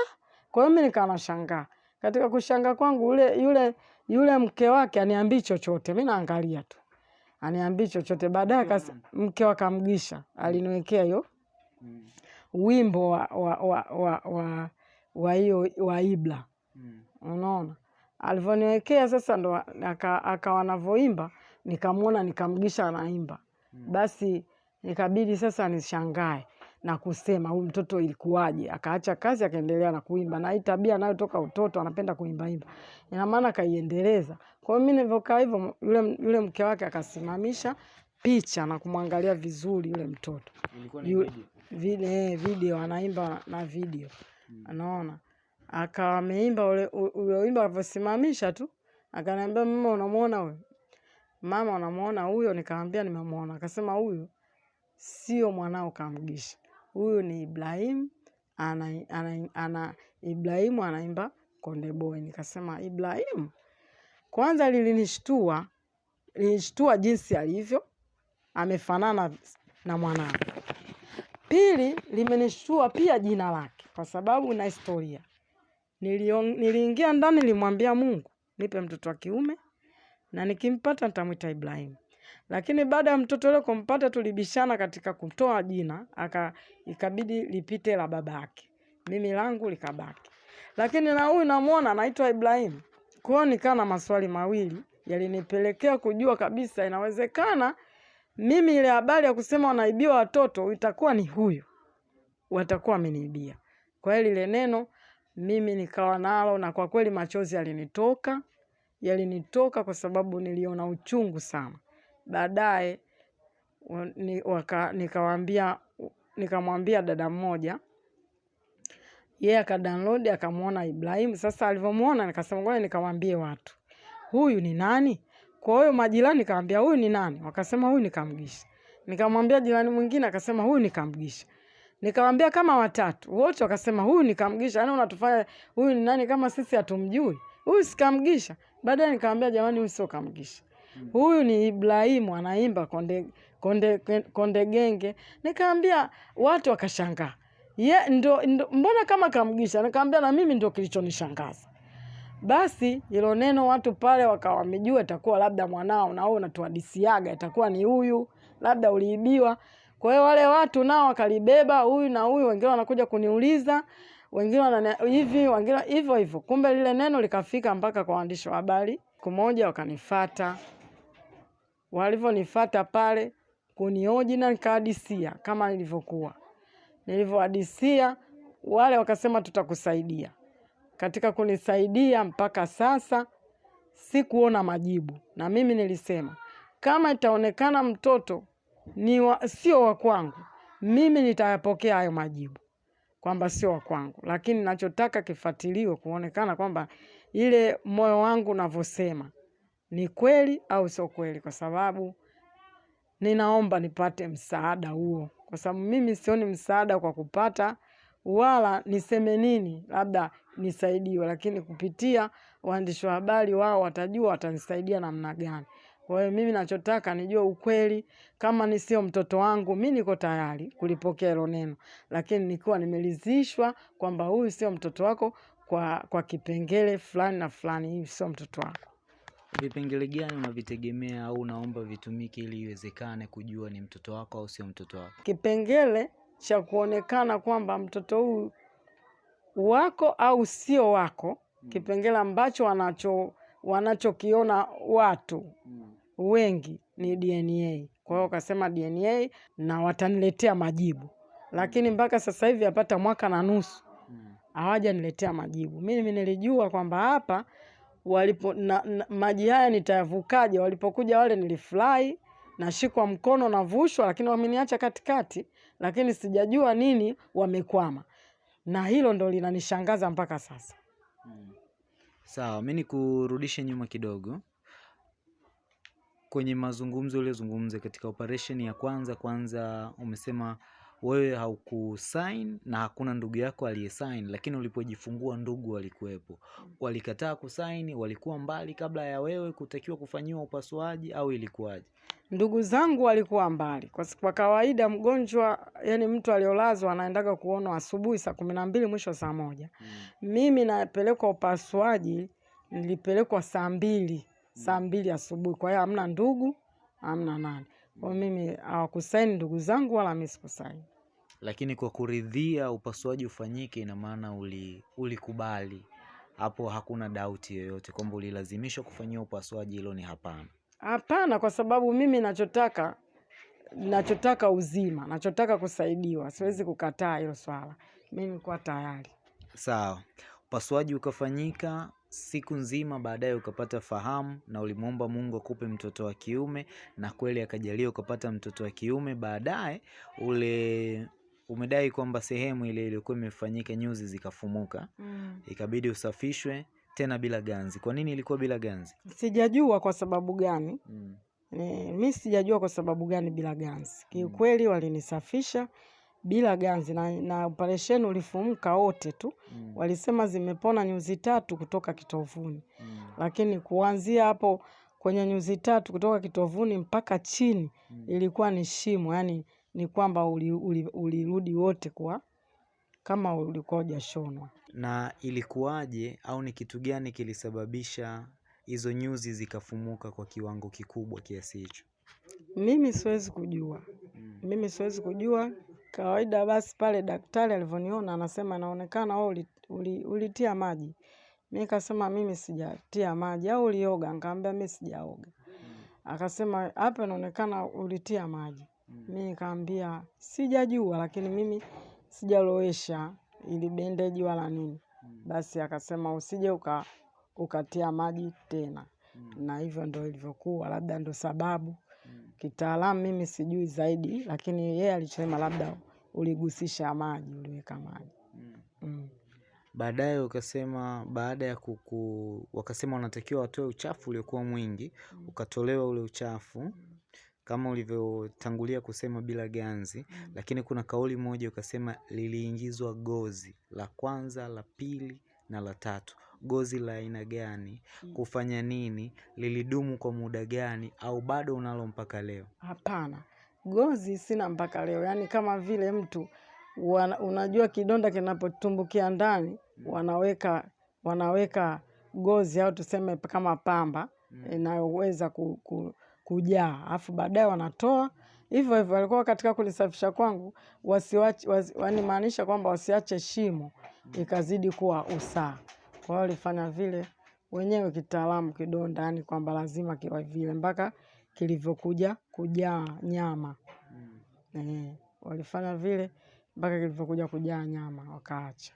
Kwa hiyo mimi nikawa nashangaa. Katika kushanga kwangu, yule yule yule mke wake aniambii chochote, mi naangalia tu, aniambii chochote. Baadaye kas mke wa Kamgisha aliniwekea hiyo wimbo wa wa wa wa wa wa hiyo wa Ibla unaona alivyoniwekea sasa ndo aka- akawa anavyoimba nikamwona nikamgisha anaimba. Basi nikabidi sasa nishangae na kusema huyu mtoto ilikuwaje? Akaacha kazi akaendelea na kuimba. Na hii tabia nayo toka utoto anapenda kuimbaimba ina maana akaiendeleza. Kwa hiyo mi nilivyokaa hivyo yule, yule mke wake akasimamisha picha na kumwangalia vizuri yule mtoto. Yu- vide, video anaimba na video. Hmm. anaona akawa ameimba ule ule wimbo alivyosimamisha tu. Akaniambia mama unamwona huyo mama unamwona huyo nikamwambia nimemwona akasema huyu sio mwanao kamgisha huyu ni ibrahim ana, ana, ana ibrahimu anaimba konde boy. Nikasema ibrahimu kwanza lilinishtua lilinishtua jinsi alivyo amefanana na mwanangu. Pili, limenishtua pia jina lake kwa sababu na historia. Niliingia ndani, nilimwambia Mungu nipe mtoto wa kiume na nikimpata nitamwita Ibrahim. Lakini baada ya mtoto yule kumpata, tulibishana katika kutoa jina, aka ikabidi lipite la babake, mimi langu likabaki. Lakini na huyu namwona anaitwa Ibrahim. Kwa hiyo nikaa na maswali mawili yalinipelekea kujua kabisa inawezekana mimi ile habari ya kusema wanaibiwa watoto itakuwa ni huyu watakuwa wameniibia. Kwa hiyo lile neno mimi nikawa nalo, na kwa kweli machozi yalinitoka, yalinitoka kwa sababu niliona uchungu sana. Baadaye nikamwambia dada mmoja, yeye akadownload akamwona Ibrahim. Sasa alivyomwona nikasema ngoja nikamwambie watu huyu ni nani? Kwa hiyo majirani nikamwambia huyu ni nani? Wakasema huyu ni Kamgisha. Nikamwambia jirani mwingine akasema huyu ni Kamgisha. Nikamwambia kama watatu, wote wakasema huyu ni Kamgisha. Yaani unatufanya huyu ni nani kama sisi hatumjui? Huyu si Kamgisha. Baadaye nikamwambia jamani, huyu sio Kamgisha. Huyu ni Ibrahimu anaimba konde konde konde genge. Nikamwambia watu wakashangaa. Ye, ndo, ndo, mbona kama Kamgisha? Nikamwambia na mimi ndio kilichonishangaza. Basi ilo neno watu pale wakawa wamejua itakuwa labda mwanao na wewe unatuhadisiaga itakuwa ni huyu, labda uliibiwa. Kwa hiyo wale watu nao wakalibeba huyu na huyu, wengine wanakuja kuniuliza, wengine wana hivi, wengine hivyo hivyo. Kumbe lile neno likafika mpaka kwa waandishi wa habari. Siku moja wakanifata, walivyonifata pale kunioji na nikahadisia kama nilivyokuwa nilivyohadisia, wale wakasema tutakusaidia katika kunisaidia mpaka sasa sikuona majibu, na mimi nilisema kama itaonekana mtoto ni wa, sio wa kwangu, mimi nitayapokea hayo majibu kwamba sio wa kwangu, lakini nachotaka kifuatiliwe kuonekana kwamba ile moyo wangu unavyosema ni kweli au sio kweli, kwa sababu ninaomba nipate msaada huo, kwa sababu mimi sioni msaada kwa kupata wala niseme nini, labda nisaidiwe, lakini kupitia waandishi wa habari wao watajua watanisaidia namna gani. Kwa hiyo mimi nachotaka nijue ukweli. Kama ni sio mtoto wangu, mi niko tayari kulipokea hilo neno, lakini nikiwa nimeridhishwa kwamba huyu sio mtoto wako kwa, kwa kipengele fulani na fulani, hii sio mtoto wako. Vipengele gani unavitegemea au unaomba vitumike ili iwezekane kujua ni mtoto wako au sio mtoto wako? Kipengele cha kuonekana kwamba mtoto huyu wako au sio wako, kipengele ambacho wanacho wanachokiona watu wengi ni DNA. Kwa hiyo akasema DNA na wataniletea majibu, lakini mpaka sasa hivi yapata mwaka na nusu hawajaniletea majibu. Mimi nilijua kwamba hapa walipo na, na, maji haya nitayavukaje? Walipokuja wale nilifurahi, nashikwa mkono navushwa, lakini wameniacha katikati, lakini sijajua nini wamekwama, na hilo ndo linanishangaza mpaka sasa. Sawa, mi nikurudishe nyuma kidogo kwenye mazungumzo uliozungumza katika operation ya kwanza. Kwanza umesema wewe haukusign na hakuna ndugu yako aliyesign, lakini ulipojifungua ndugu walikuwepo. Walikataa kusign, Walikuwa mbali kabla ya wewe kutakiwa kufanyiwa upasuaji au ilikuwaje? Ndugu zangu walikuwa mbali kwa, kwa kawaida mgonjwa, yani mtu aliolazwa anaendaga kuonwa asubuhi saa kumi na mbili mwisho saa moja. Mimi napelekwa upasuaji, nilipelekwa saa mbili saa mbili asubuhi. Kwa hiyo hamna ndugu, hamna nani. Kwa hiyo mimi hawakusaini ndugu zangu wala mimi sikusaini. Lakini kwa kuridhia upasuaji ufanyike, ina maana uli ulikubali hapo, hakuna dauti yoyote kwamba ulilazimishwa kufanyia upasuaji. Hilo ni hapana. Hapana, kwa sababu mimi nachotaka nachotaka uzima, nachotaka kusaidiwa, siwezi kukataa hilo swala. Mimi nilikuwa tayari. Sawa, upasuaji ukafanyika siku nzima, baadaye ukapata fahamu na ulimwomba Mungu akupe mtoto wa kiume, na kweli akajalia ukapata mtoto wa kiume. Baadaye ule umedai kwamba sehemu ile iliyokuwa imefanyika nyuzi zikafumuka, mm. ikabidi usafishwe tena bila ganzi. Kwa nini ilikuwa bila ganzi? Sijajua kwa sababu gani. Mm. E, mi sijajua kwa sababu gani bila ganzi. Kiukweli walinisafisha bila ganzi na, na operesheni ulifumuka wote tu. Mm. Walisema zimepona nyuzi tatu kutoka kitovuni, Mm. lakini kuanzia hapo kwenye nyuzi tatu kutoka kitovuni mpaka chini Mm. ilikuwa ni shimo, yani ni kwamba ulirudi uli, uli wote kwa kama ulikuwa hujashonwa. Na ilikuwaje au ni kitu gani kilisababisha hizo nyuzi zikafumuka kwa kiwango kikubwa kiasi hicho? Mimi siwezi kujua, Mm. mimi siwezi kujua. Kawaida basi pale daktari alivyoniona anasema naonekana wewe uli, uli, ulitia maji. Mimi nikasema mimi sijatia maji, au ulioga? Nikamwambia mimi sijaoga. Akasema hapa inaonekana ulitia maji. Mimi nikamwambia sijajua, lakini mimi sijalowesha ili bendeji wala nini. Basi akasema usije uka ukatia maji tena, na hivyo ndo ilivyokuwa, labda ndo sababu kitaalamu mimi sijui zaidi, lakini yeye alichosema labda uligusisha maji, uliweka maji mm. Baadaye ukasema baada ya kuku, wakasema wanatakiwa watoe uchafu uliokuwa mwingi, ukatolewa ule uchafu kama ulivyotangulia kusema bila ganzi, lakini kuna kauli moja ukasema liliingizwa gozi la kwanza, la pili na la tatu. Gozi la aina gani? Kufanya nini? Lilidumu kwa muda gani? Au bado unalo mpaka leo? Hapana, gozi sina mpaka leo. Yaani kama vile mtu wana, unajua kidonda kinapotumbukia ndani wanaweka wanaweka gozi au tuseme kama pamba inayoweza ku, ku, kujaa, alafu baadaye wanatoa hivyo hivyo. Walikuwa katika kulisafisha kwangu wasiwache, wasi, wanimaanisha kwamba wasiache shimo ikazidi kuwa usaa. Kwa hiyo walifanya vile wenyewe kitaalamu kidonda, ndani kwamba lazima kiwa vile mpaka kilivyokuja kujaa nyama eh, walifanya vile mpaka kilivyokuja kujaa nyama wakaacha.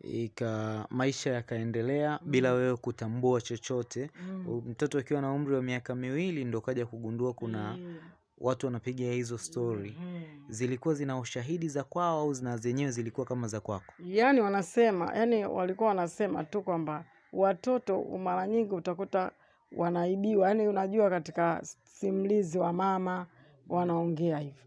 ika maisha yakaendelea bila wewe kutambua chochote. Mm. Mtoto akiwa na umri wa miaka miwili ndo kaja kugundua kuna Mm. Watu wanapiga hizo stori. Mhm. Zilikuwa zina ushahidi za kwao au zina zenyewe zilikuwa kama za kwako? Yaani wanasema, yani, walikuwa wanasema tu kwamba watoto mara nyingi utakuta wanaibiwa. yani unajua katika simlizi wa mama wanaongea hivyo.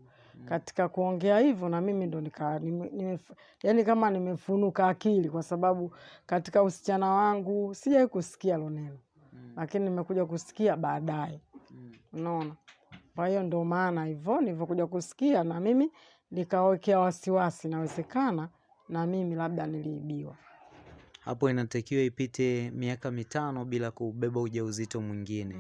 Katika kuongea hivyo na mimi ndo nika nime, nime, yani kama nimefunuka akili kwa sababu katika usichana wangu sijawahi kusikia loneno neno. Lakini nimekuja kusikia baadaye. mm. Unaona? Kwa hiyo ndio maana hivyo nilivyokuja kusikia na mimi nikawekea wasiwasi, nawezekana na mimi labda niliibiwa. Hapo inatakiwa ipite miaka mitano bila kubeba ujauzito mwingine.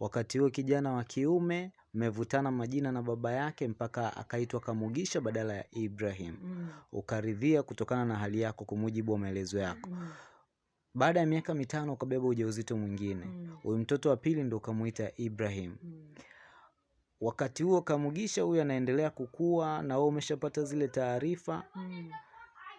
Wakati huo kijana wa kiume mmevutana majina na baba yake mpaka akaitwa Kamugisha badala ya Ibrahim. Mm. Ukaridhia kutokana na hali yako kwa mujibu wa maelezo yako. Mm. Baada ya miaka mitano ukabeba ujauzito mwingine. Mm. Huyu mtoto wa pili ndo ukamwita Ibrahim. Mm. Wakati huo Kamugisha huyu anaendelea kukua na wewe umeshapata zile taarifa. Mm.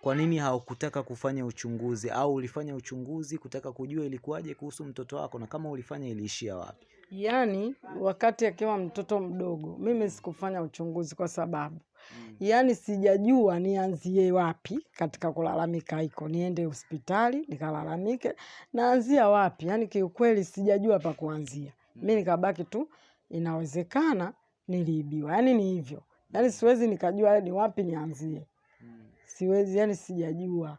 Kwa nini haukutaka kufanya uchunguzi au ulifanya uchunguzi kutaka kujua ilikuwaje kuhusu mtoto wako, na kama ulifanya iliishia wapi? Yaani wakati akiwa mtoto mdogo, mimi sikufanya uchunguzi kwa sababu mm. yaani sijajua nianzie wapi katika kulalamika hiko, niende hospitali nikalalamike, naanzia wapi? Yaani kiukweli sijajua pa kuanzia. Mi nikabaki tu, inawezekana niliibiwa, yani ni hivyo, yani siwezi nikajua ni wapi nianzie, siwezi, yani sijajua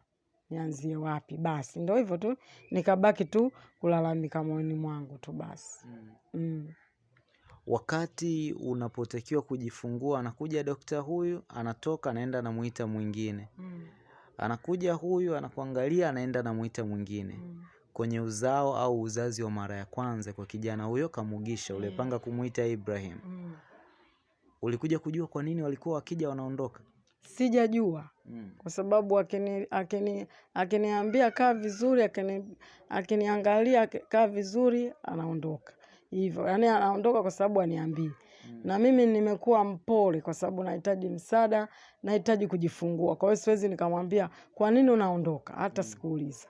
nianzie wapi. Basi ndo hivyo tu, nikabaki tu kulalamika moyoni mwangu tu basi. Mm. Wakati unapotakiwa kujifungua, anakuja dokta huyu, anatoka anaenda anamuita mwingine, Mm. anakuja huyu anakuangalia, anaenda anamuita mwingine. Mm. Kwenye uzao au uzazi wa mara ya kwanza kwa kijana huyo Kamugisha ulipanga kumuita Ibrahim, Mm. ulikuja kujua kwa nini walikuwa wakija wanaondoka? Sijajua mm. kwa sababu akini akini akiniambia kaa vizuri, akini akiniangalia kaa vizuri, anaondoka hivyo, yaani anaondoka kwa sababu aniambii. Na mimi nimekuwa mpole kwa sababu nahitaji msaada, nahitaji kujifungua. Kwa hiyo siwezi nikamwambia kwa nini unaondoka, hata mm. sikuuliza.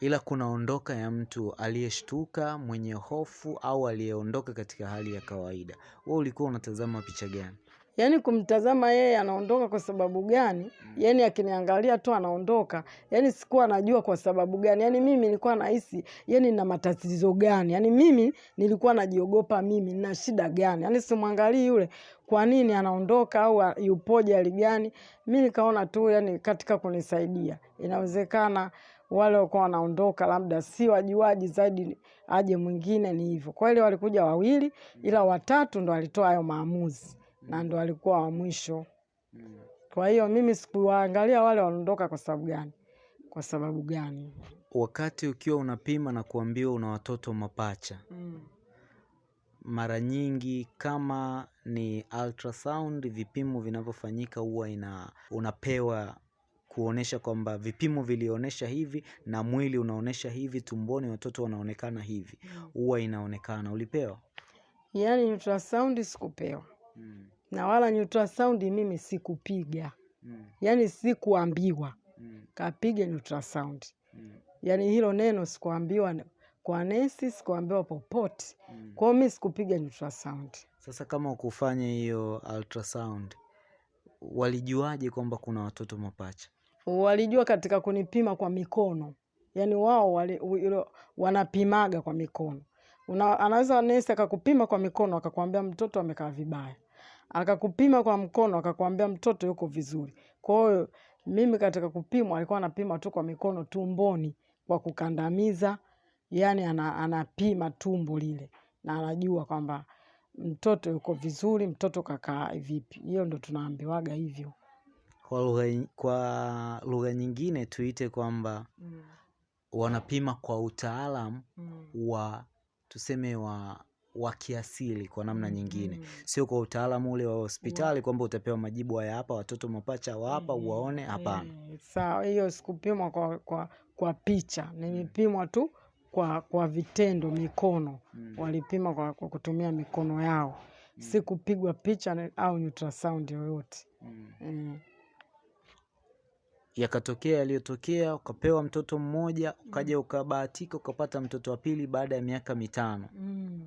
Ila kuna ondoka ya mtu aliyeshtuka, mwenye hofu au aliyeondoka katika hali ya kawaida. Wewe ulikuwa unatazama picha gani? Yaani kumtazama yeye anaondoka kwa sababu gani, yaani akiniangalia tu anaondoka, yaani sikuwa najua kwa sababu gani. Yaani mimi nilikuwa nahisi yaani nina matatizo gani, yaani mimi nilikuwa najiogopa mimi nina shida gani, yaani simwangalii yule kwa nini anaondoka au yupoje hali gani. Mi nikaona tu yaani katika kunisaidia, inawezekana wale walikuwa wanaondoka labda si wajuaji zaidi, aje mwingine, ni hivyo. Kweli walikuja wawili, ila watatu ndo walitoa hayo maamuzi na ndo walikuwa wa mwisho. Kwa hiyo mimi sikuwaangalia wale wanaondoka kwa sababu gani, kwa sababu gani. Wakati ukiwa unapima na kuambiwa una watoto mapacha, Mm. mara nyingi kama ni ultrasound, vipimo vinavyofanyika huwa ina unapewa kuonesha kwamba vipimo vilionyesha hivi na mwili unaonesha hivi, tumboni watoto wanaonekana hivi, huwa inaonekana. Ulipewa? Yaani ultrasound sikupewa Mm. na wala ultrasound mimi sikupiga, mm. yani sikuambiwa Mm. kapiga ultrasound. Mm. Yaani hilo neno sikuambiwa kwa nesi, sikuambiwa popote. Kwa hiyo mi sikupiga ultrasound. Sasa kama ukufanya hiyo ultrasound, walijuaje kwamba kuna watoto mapacha? Walijua katika kunipima kwa mikono, yaani wao wanapimaga kwa mikono. Una, anaweza nesi akakupima kwa mikono akakwambia mtoto amekaa vibaya, akakupima kwa mkono akakwambia mtoto yuko vizuri. Kwa hiyo mimi katika kupimwa alikuwa anapima tu kwa mikono tumboni kwa kukandamiza, yaani ana, anapima tumbo lile na anajua kwamba mtoto yuko vizuri, mtoto kakaa vipi. Hiyo ndo tunaambiwaga hivyo. Kwa lugha kwa lugha nyingine tuite kwamba mm. wanapima kwa utaalamu wa tuseme wa wa kiasili kwa namna nyingine, mm. sio kwa utaalamu ule wa hospitali kwamba utapewa majibu haya hapa, watoto mapacha wa hapa mm. uwaone. Hapana. Eh, Sawa, hiyo sikupimwa kwa, kwa, kwa picha, nimepimwa tu kwa, kwa vitendo, mikono mm. walipima kwa, kwa kutumia mikono yao, mm. sikupigwa picha au ultrasound yoyote. mm. Mm. Yakatokea yaliyotokea, ukapewa mtoto mmoja, ukaja ukabahatika ukapata mtoto wa pili baada ya miaka mitano, Mm.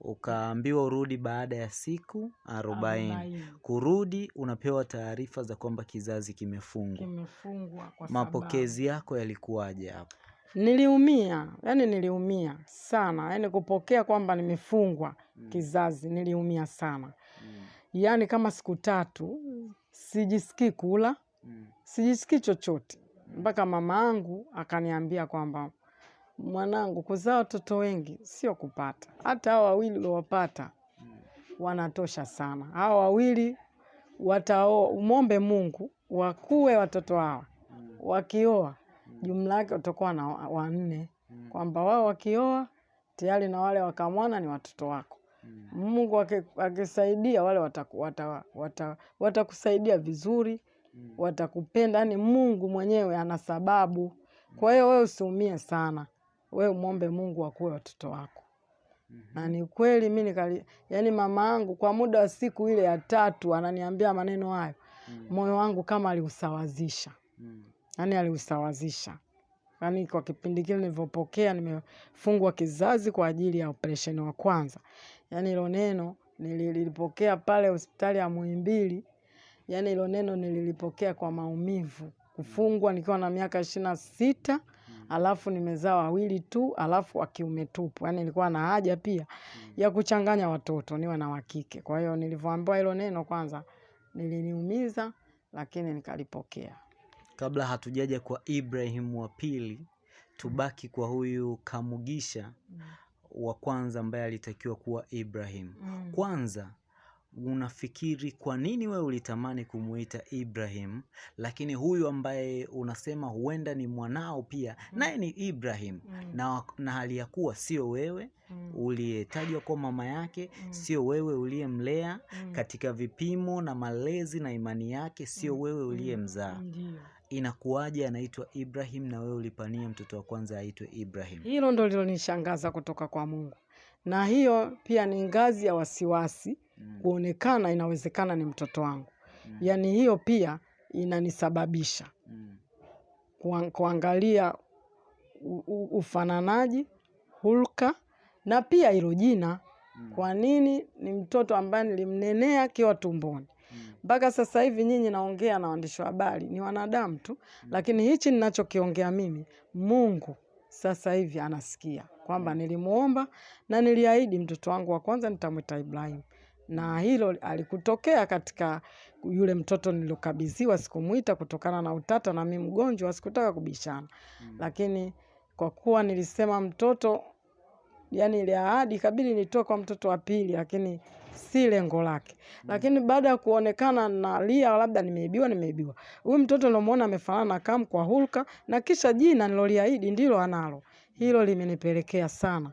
ukaambiwa urudi baada ya siku arobaini. Kurudi unapewa taarifa za kwamba kizazi kimefungwa. Kimefungwa kwa Mapokezi yako yalikuwaje hapo? niliumia, yani niliumia sana, yani kupokea kwamba nimefungwa kizazi, niliumia sana. mm. yani kama siku tatu sijisikii kula, sijisikii chochote, mpaka mama angu akaniambia kwamba mwanangu, kuzaa watoto wengi sio kupata, hata hao wawili uliowapata wanatosha sana. Hao wawili wataoa, umwombe Mungu wakue watoto hawa, wakioa jumla yake watakuwa na wa- wanne, kwamba wao wakioa tayari na wale wakamwana ni watoto wako. Mungu akisaidia wale watakusaidia wata- wata- wata vizuri, watakupenda. Yani Mungu mwenyewe ana sababu. Kwa hiyo wewe usiumie sana, wewe umwombe Mungu akuwe watoto wako. Na ni kweli mi nikali, yani mama yangu kwa muda wa siku ile ya tatu ananiambia maneno hayo, moyo wangu kama aliusawazisha, yani aliusawazisha. Yani kwa kipindi kile nilivyopokea nimefungwa kizazi kwa ajili ya operesheni wa kwanza, yani hilo neno nililipokea pale hospitali ya Muhimbili. Yani hilo neno nililipokea kwa maumivu, kufungwa nikiwa na miaka ishirini na sita alafu nimezaa wawili tu, alafu wa kiume tupu. Yani nilikuwa na haja pia ya kuchanganya watoto niwe na wakike. Kwa hiyo nilivyoambiwa hilo neno kwanza niliniumiza lakini nikalipokea. Kabla hatujaja kwa Ibrahim wa pili, tubaki kwa huyu Kamugisha wa kwanza ambaye alitakiwa kuwa Ibrahim. Mm. Kwanza unafikiri kwa nini wewe ulitamani kumuita Ibrahim, lakini huyu ambaye unasema huenda ni mwanao pia mm. naye ni Ibrahim Mm. na, na hali ya kuwa sio wewe Mm. uliyetajwa kwa mama yake, Mm. sio wewe uliyemlea Mm. katika vipimo na malezi na imani yake, sio mm. wewe uliyemzaa. mm. Inakuwaje anaitwa Ibrahim na wewe ulipania mtoto wa kwanza aitwe Ibrahim? Hilo ndo lilonishangaza kutoka kwa Mungu, na hiyo pia ni ngazi ya wasiwasi Mm. kuonekana inawezekana ni mtoto wangu. Mm. Yaani hiyo pia inanisababisha Mm. kuangalia ufananaji, hulka na pia hilo jina. Mm. Kwa nini ni mtoto ambaye nilimnenea akiwa tumboni mpaka Mm. mpaka sasa hivi nyinyi naongea na waandishi wa habari ni wanadamu tu, mm. lakini hichi ninachokiongea mimi Mungu sasa hivi anasikia kwamba nilimuomba na niliahidi mtoto wangu wa kwanza nitamwita Ibrahim, na hilo alikutokea katika yule mtoto nilokabidhiwa. Sikumwita kutokana na utata, na mimi mgonjwa, sikutaka kubishana, mm. lakini kwa kuwa nilisema mtoto yani ile ahadi kabili nitoe kwa mtoto wa pili, lakini si lengo lake. mm. Lakini baada ya kuonekana nalia, labda nimeibiwa, nimeibiwa, huyu mtoto nilomwona amefanana na Kam kwa hulka, na kisha jina niloliahidi ndilo analo. Hilo limenipelekea sana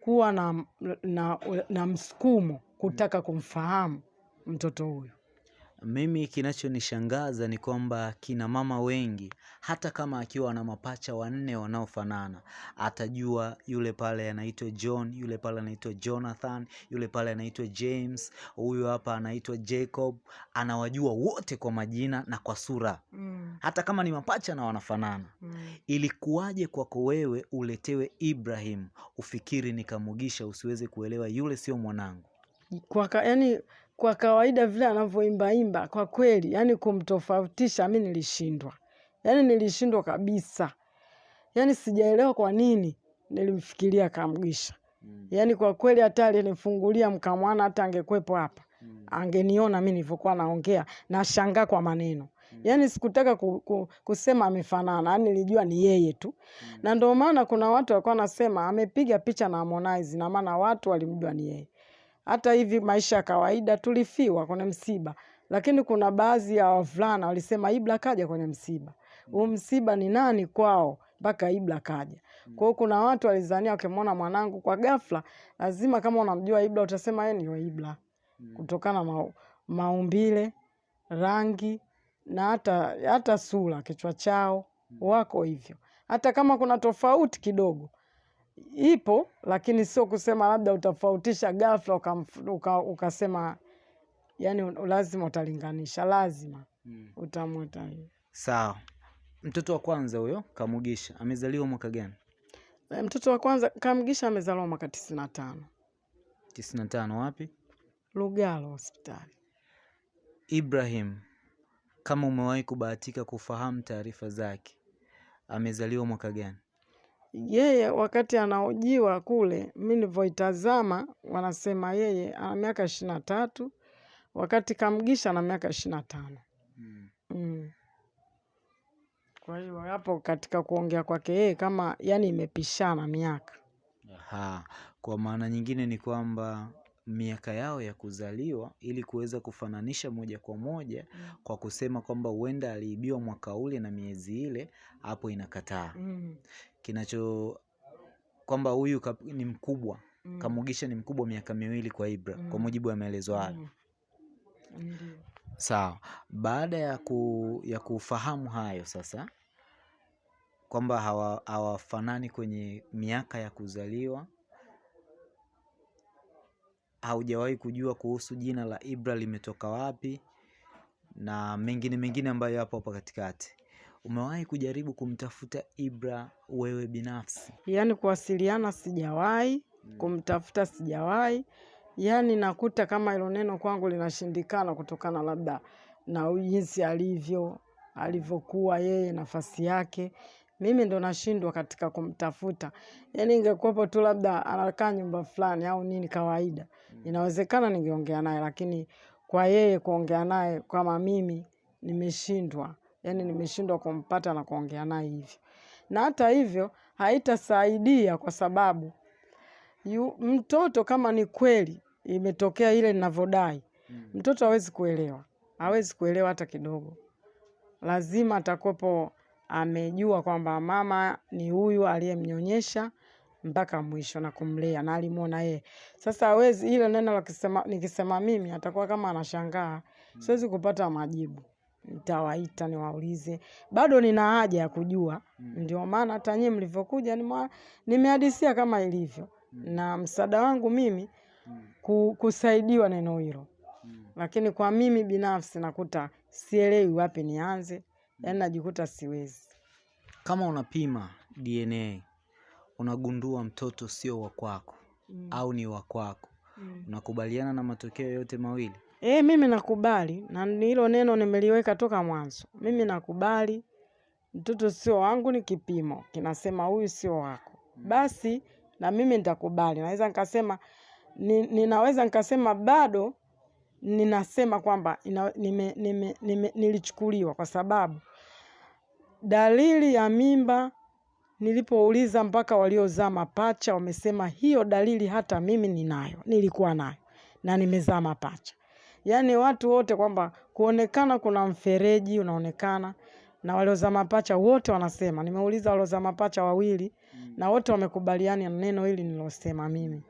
kuwa na, na, na msukumo kutaka kumfahamu mtoto huyu. Mimi kinachonishangaza ni kwamba kina mama wengi, hata kama akiwa na mapacha wanne wanaofanana, atajua yule pale anaitwa John, yule pale anaitwa Jonathan, yule pale anaitwa James, huyu hapa anaitwa Jacob. Anawajua wote kwa majina na kwa sura, Mm, hata kama ni mapacha na wanafanana. mm. Ilikuwaje kwako wewe uletewe Ibrahim, ufikiri ni Kamugisha, usiweze kuelewa yule sio mwanangu? kwa ka, yani, kwa kawaida vile anavyoimbaimba kwa kweli, yani kumtofautisha mi nilishindwa, yani nilishindwa kabisa, yani sijaelewa kwa nini nilimfikiria Kamgisha. Yani kwa kweli hata alinifungulia mkamwana, hata angekwepo hapa angeniona mi nilivyokuwa naongea, nashangaa kwa maneno. Yani sikutaka ku, ku, kusema amefanana, yani nilijua ni yeye tu. Mm. na ndio maana kuna watu walikuwa nasema amepiga picha na Harmonize, na maana watu walimjua ni yeye. Hata hivi maisha ya kawaida tulifiwa kwenye msiba, lakini kuna baadhi ya wavulana walisema Ibra kaja kwenye msiba. Huu msiba ni nani kwao mpaka Ibra kaja? Kwa hiyo kuna watu walizania wakimwona mwanangu kwa ghafla, lazima kama unamjua Ibra utasema yeye ndio Ibra kutokana na ma, maumbile, rangi na hata hata sura, kichwa chao wako hivyo. Hata kama kuna tofauti kidogo ipo, lakini sio kusema labda utafautisha ghafla ukasema uka, ukasema yani lazima utalinganisha, lazima utamwita hiyo. Sawa. Mtoto wa kwanza huyo Kamugisha amezaliwa mwaka gani? E, mtoto wa kwanza Kamgisha amezaliwa mwaka tisini na tano tisini na tano. Wapi? Lugalo hospitali. Ibrahim, kama umewahi kubahatika kufahamu taarifa zake, amezaliwa mwaka gani? Yeye wakati anaojiwa kule, mi nilivyoitazama, wanasema yeye ana miaka ishirini na tatu wakati Kamgisha ana miaka ishirini na tano. Mm. Kwa hiyo hapo katika kuongea kwake yeye kama yani imepishana miaka. Aha. Kwa maana nyingine ni kwamba miaka yao ya kuzaliwa ili kuweza kufananisha moja kwa moja mm. kwa kusema kwamba huenda aliibiwa mwaka ule na miezi ile, hapo inakataa. Mm. Kinacho kwamba huyu ni mkubwa Mm. Kamugisha ni mkubwa miaka miwili kwa Ibra, mm. kwa mujibu wa maelezo hayo. Mm. Sawa. Baada ya ku, ya kufahamu hayo sasa kwamba hawa- hawafanani kwenye miaka ya kuzaliwa, haujawahi kujua kuhusu jina la Ibra limetoka wapi na mengine mengine ambayo yapo hapo katikati. Umewahi kujaribu kumtafuta Ibra wewe binafsi? Yaani kuwasiliana sijawahi, kumtafuta sijawahi, yaani nakuta kama hilo neno kwangu linashindikana kutokana labda na jinsi alivyo, alivyokuwa yeye, nafasi yake. Mimi ndo nashindwa katika kumtafuta. Yaani ingekuwepo tu labda anakaa nyumba fulani au nini kawaida, inawezekana ningeongea naye, lakini kwa yeye kuongea naye kama mimi nimeshindwa, yaani nimeshindwa kumpata na kuongea naye hivyo na hata hivyo haitasaidia kwa sababu yu, mtoto kama ni kweli imetokea ile ninavyodai, mtoto hawezi kuelewa, hawezi kuelewa hata kidogo. Lazima atakuwepo amejua kwamba mama ni huyu aliyemnyonyesha mpaka mwisho na kumlea na alimwona yeye. Sasa hawezi ile neno la kisema, nikisema mimi atakuwa kama anashangaa, siwezi kupata majibu. Nitawaita niwaulize, bado nina haja ya kujua. mm. Ndio maana hata nyie mlivyokuja nimehadisia kama ilivyo, mm. na msaada wangu mimi mm. kusaidiwa neno hilo, mm. lakini kwa mimi binafsi nakuta sielewi wapi nianze, yaani najikuta siwezi. Kama unapima DNA unagundua mtoto sio wa kwako mm. au ni wa kwako, mm. unakubaliana na matokeo yote mawili? E, mimi nakubali. Na hilo neno nimeliweka toka mwanzo. Mimi nakubali. Mtoto sio wangu, ni kipimo. Kinasema huyu sio wako, basi na mimi nitakubali. Naweza nikasema ni, ninaweza nikasema bado ninasema kwamba nime, nime, nime, nilichukuliwa. Kwa sababu dalili ya mimba nilipouliza mpaka waliozaa mapacha wamesema hiyo dalili hata mimi ninayo, nilikuwa nayo. Na nimezaa mapacha. Yaani watu wote kwamba kuonekana kuna mfereji unaonekana na walioza mapacha wote wanasema. Nimeuliza walioza mapacha wawili mm. na wote wamekubaliana na neno hili nilosema mimi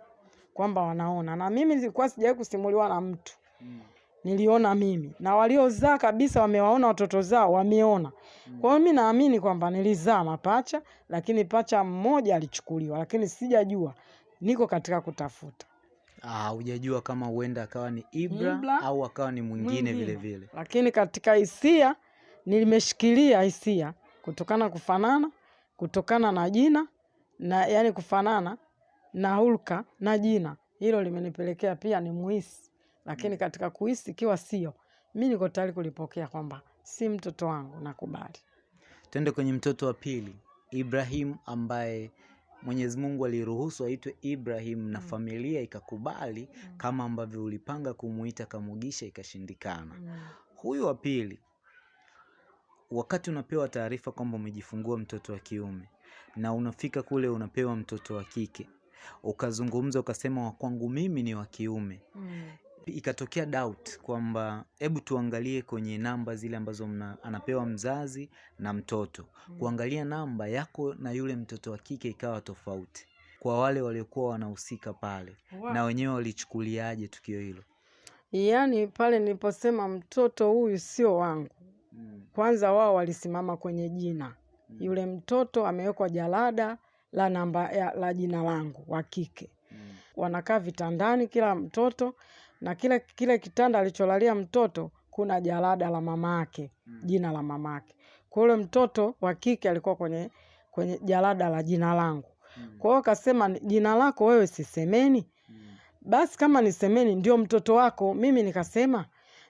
kwamba wanaona, na mimi nilikuwa sijawahi kusimuliwa na mtu mm. niliona mimi na waliozaa kabisa wamewaona watoto zao wameona. mm. Kwa hiyo mimi naamini kwamba nilizaa mapacha, lakini pacha mmoja alichukuliwa, lakini sijajua, niko katika kutafuta hujajua kama huenda akawa ni Ibra, Ibra, au akawa ni mwingine vile vile. lakini katika hisia nilimeshikilia hisia kutokana kufanana, kutokana na jina na yani kufanana na hulka na jina, hilo limenipelekea pia ni muhisi, lakini katika kuhisi ikiwa sio, mi niko tayari kulipokea kwamba si mtoto wangu, nakubali. Tuende kwenye mtoto wa pili, Ibrahim ambaye Mwenyezi Mungu aliruhusu aitwe Ibrahim na familia ikakubali kama ambavyo ulipanga kumuita Kamugisha ikashindikana. Huyu wa pili, wakati unapewa taarifa kwamba umejifungua mtoto wa kiume na unafika kule unapewa mtoto wa kike, ukazungumza ukasema wa kwangu mimi ni wa kiume, ikatokea doubt kwamba hebu tuangalie kwenye namba zile ambazo mna, anapewa mzazi na mtoto, kuangalia namba yako na yule mtoto wa kike ikawa tofauti. Kwa wale waliokuwa wanahusika pale, Wow. na wenyewe walichukuliaje tukio hilo? Yaani pale niliposema mtoto huyu sio wangu, kwanza wao walisimama kwenye jina. Yule mtoto amewekwa jalada la namba ya, la jina langu wa kike. Wanakaa vitandani kila mtoto na kile kile kitanda alicholalia mtoto kuna jalada la mamake, mm. jina la mamake. kwa yule mtoto wa kike alikuwa kwenye kwenye jalada la jina langu. Mm. Kwa hiyo akasema jina lako wewe sisemeni Mm. basi kama nisemeni ndio mtoto wako. Mimi nikasema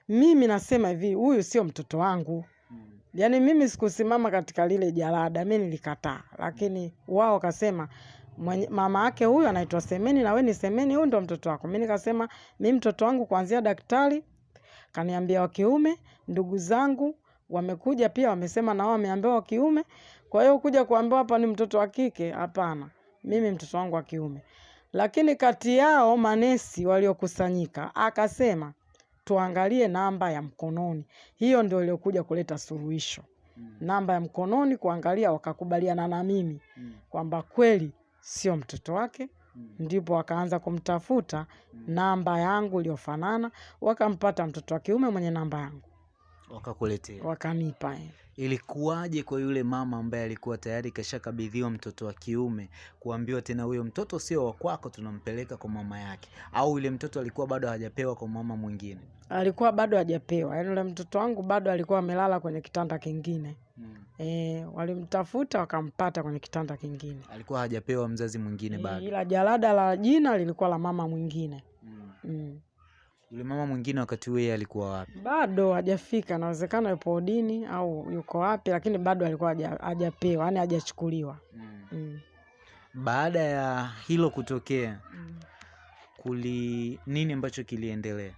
mimi nasema hivi, huyu sio mtoto wangu. Mm. Yaani mimi sikusimama katika lile jalada, mi nilikataa, lakini wao wakasema mwenye, mama yake huyu anaitwa Semeni na we ni Semeni, huyu ndo mtoto wako. Mi nikasema mi mtoto wangu kuanzia daktari kaniambia wa kiume, ndugu zangu wamekuja pia wamesema na wao wameambiwa wa kiume. Kwa hiyo kuja kuambiwa hapa ni mtoto wa kike, hapana, mimi mtoto wangu wa kiume. Lakini kati yao manesi waliokusanyika akasema tuangalie namba ya mkononi, hiyo ndio iliyokuja kuleta suluhisho Mm. namba ya mkononi kuangalia, wakakubaliana na mimi Mm. kwamba kweli sio mtoto wake. Mm. Ndipo wakaanza kumtafuta namba yangu iliyofanana, wakampata mtoto wa kiume mwenye namba yangu, Wakakuletea. wakanipa eh. Ilikuwaje kwa yule mama ambaye alikuwa tayari kashakabidhiwa mtoto wa kiume kuambiwa tena huyo mtoto sio wa kwako, tunampeleka kwa mama yake, au yule mtoto alikuwa bado hajapewa kwa mama mwingine? Alikuwa bado hajapewa, yaani yule mtoto wangu bado alikuwa amelala kwenye kitanda kingine Mm. e, walimtafuta wakampata kwenye kitanda kingine Alikuwa hajapewa mzazi mwingine e, bado. ila jalada la jina lilikuwa la mama mwingine Mm. mm. Yule mama mwingine wakati huo yeye alikuwa wapi? bado hajafika, inawezekana yupo udini au yuko wapi, lakini bado alikuwa haja- hajapewa, yaani hajachukuliwa. Mm. mm. Baada ya hilo kutokea, mm. kuli nini ambacho kiliendelea?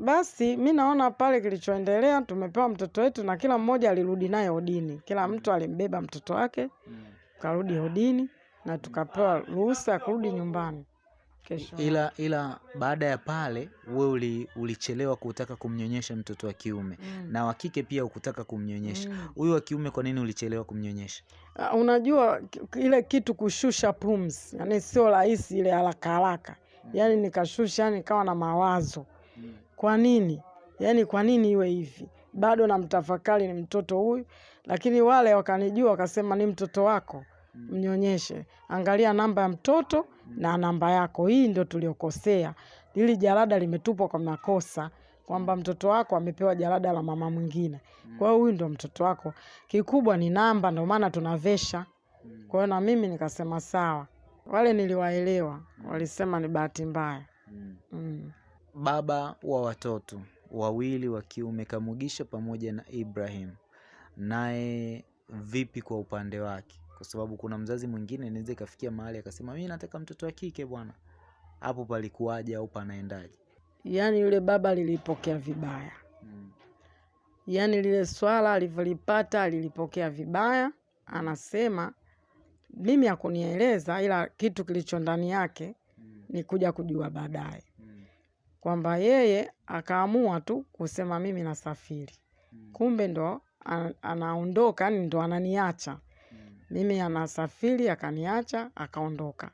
Basi mi naona pale kilichoendelea, tumepewa mtoto wetu na kila mmoja alirudi naye udini, kila mtu alimbeba mtoto wake Mm. karudi udini, na tukapewa ruhusa ya kurudi nyumbani kesho. Ila ila baada ya pale wewe uli, ulichelewa kutaka kumnyonyesha mtoto wa kiume mm. na wa kike pia ukutaka kumnyonyesha. huyu mm. Wa kiume kwa nini ulichelewa kumnyonyesha? Uh, Unajua ile kitu kushusha pumzi, yani sio rahisi ile haraka haraka, mm. yani nikashusha, yani nikawa na mawazo mm. kwa nini yani, kwa nini iwe hivi bado namtafakari ni mtoto huyu lakini wale wakanijua wakasema ni mtoto wako mnyonyeshe angalia namba ya mtoto na namba yako. Hii ndio tuliokosea. Hili jalada limetupwa kwa makosa kwamba mtoto wako amepewa jalada la mama mwingine. Kwa hiyo huyu ndio mtoto wako. Kikubwa ni namba ndio maana tunavesha. Kwa hiyo na mimi nikasema sawa. Wale niliwaelewa walisema ni bahati mbaya. Mm. Baba wa watoto wawili wa kiume Kamugisha pamoja na Ibrahim, naye vipi kwa upande wake? Kwa sababu kuna mzazi mwingine inaweza ikafikia mahali akasema mimi nataka mtoto wa kike bwana. Hapo palikuwaje au panaendaje? yaani yule baba lilipokea vibaya Mm. yaani lile swala alivyolipata alilipokea vibaya anasema mimi hakunieleza ila kitu kilicho ndani yake Mm. ni kuja kujua baadaye Mm. kwamba yeye akaamua tu kusema mimi nasafiri Mm. kumbe ndo ana- anaondoka yani ndo ananiacha. Mimi anasafiri akaniacha akaondoka.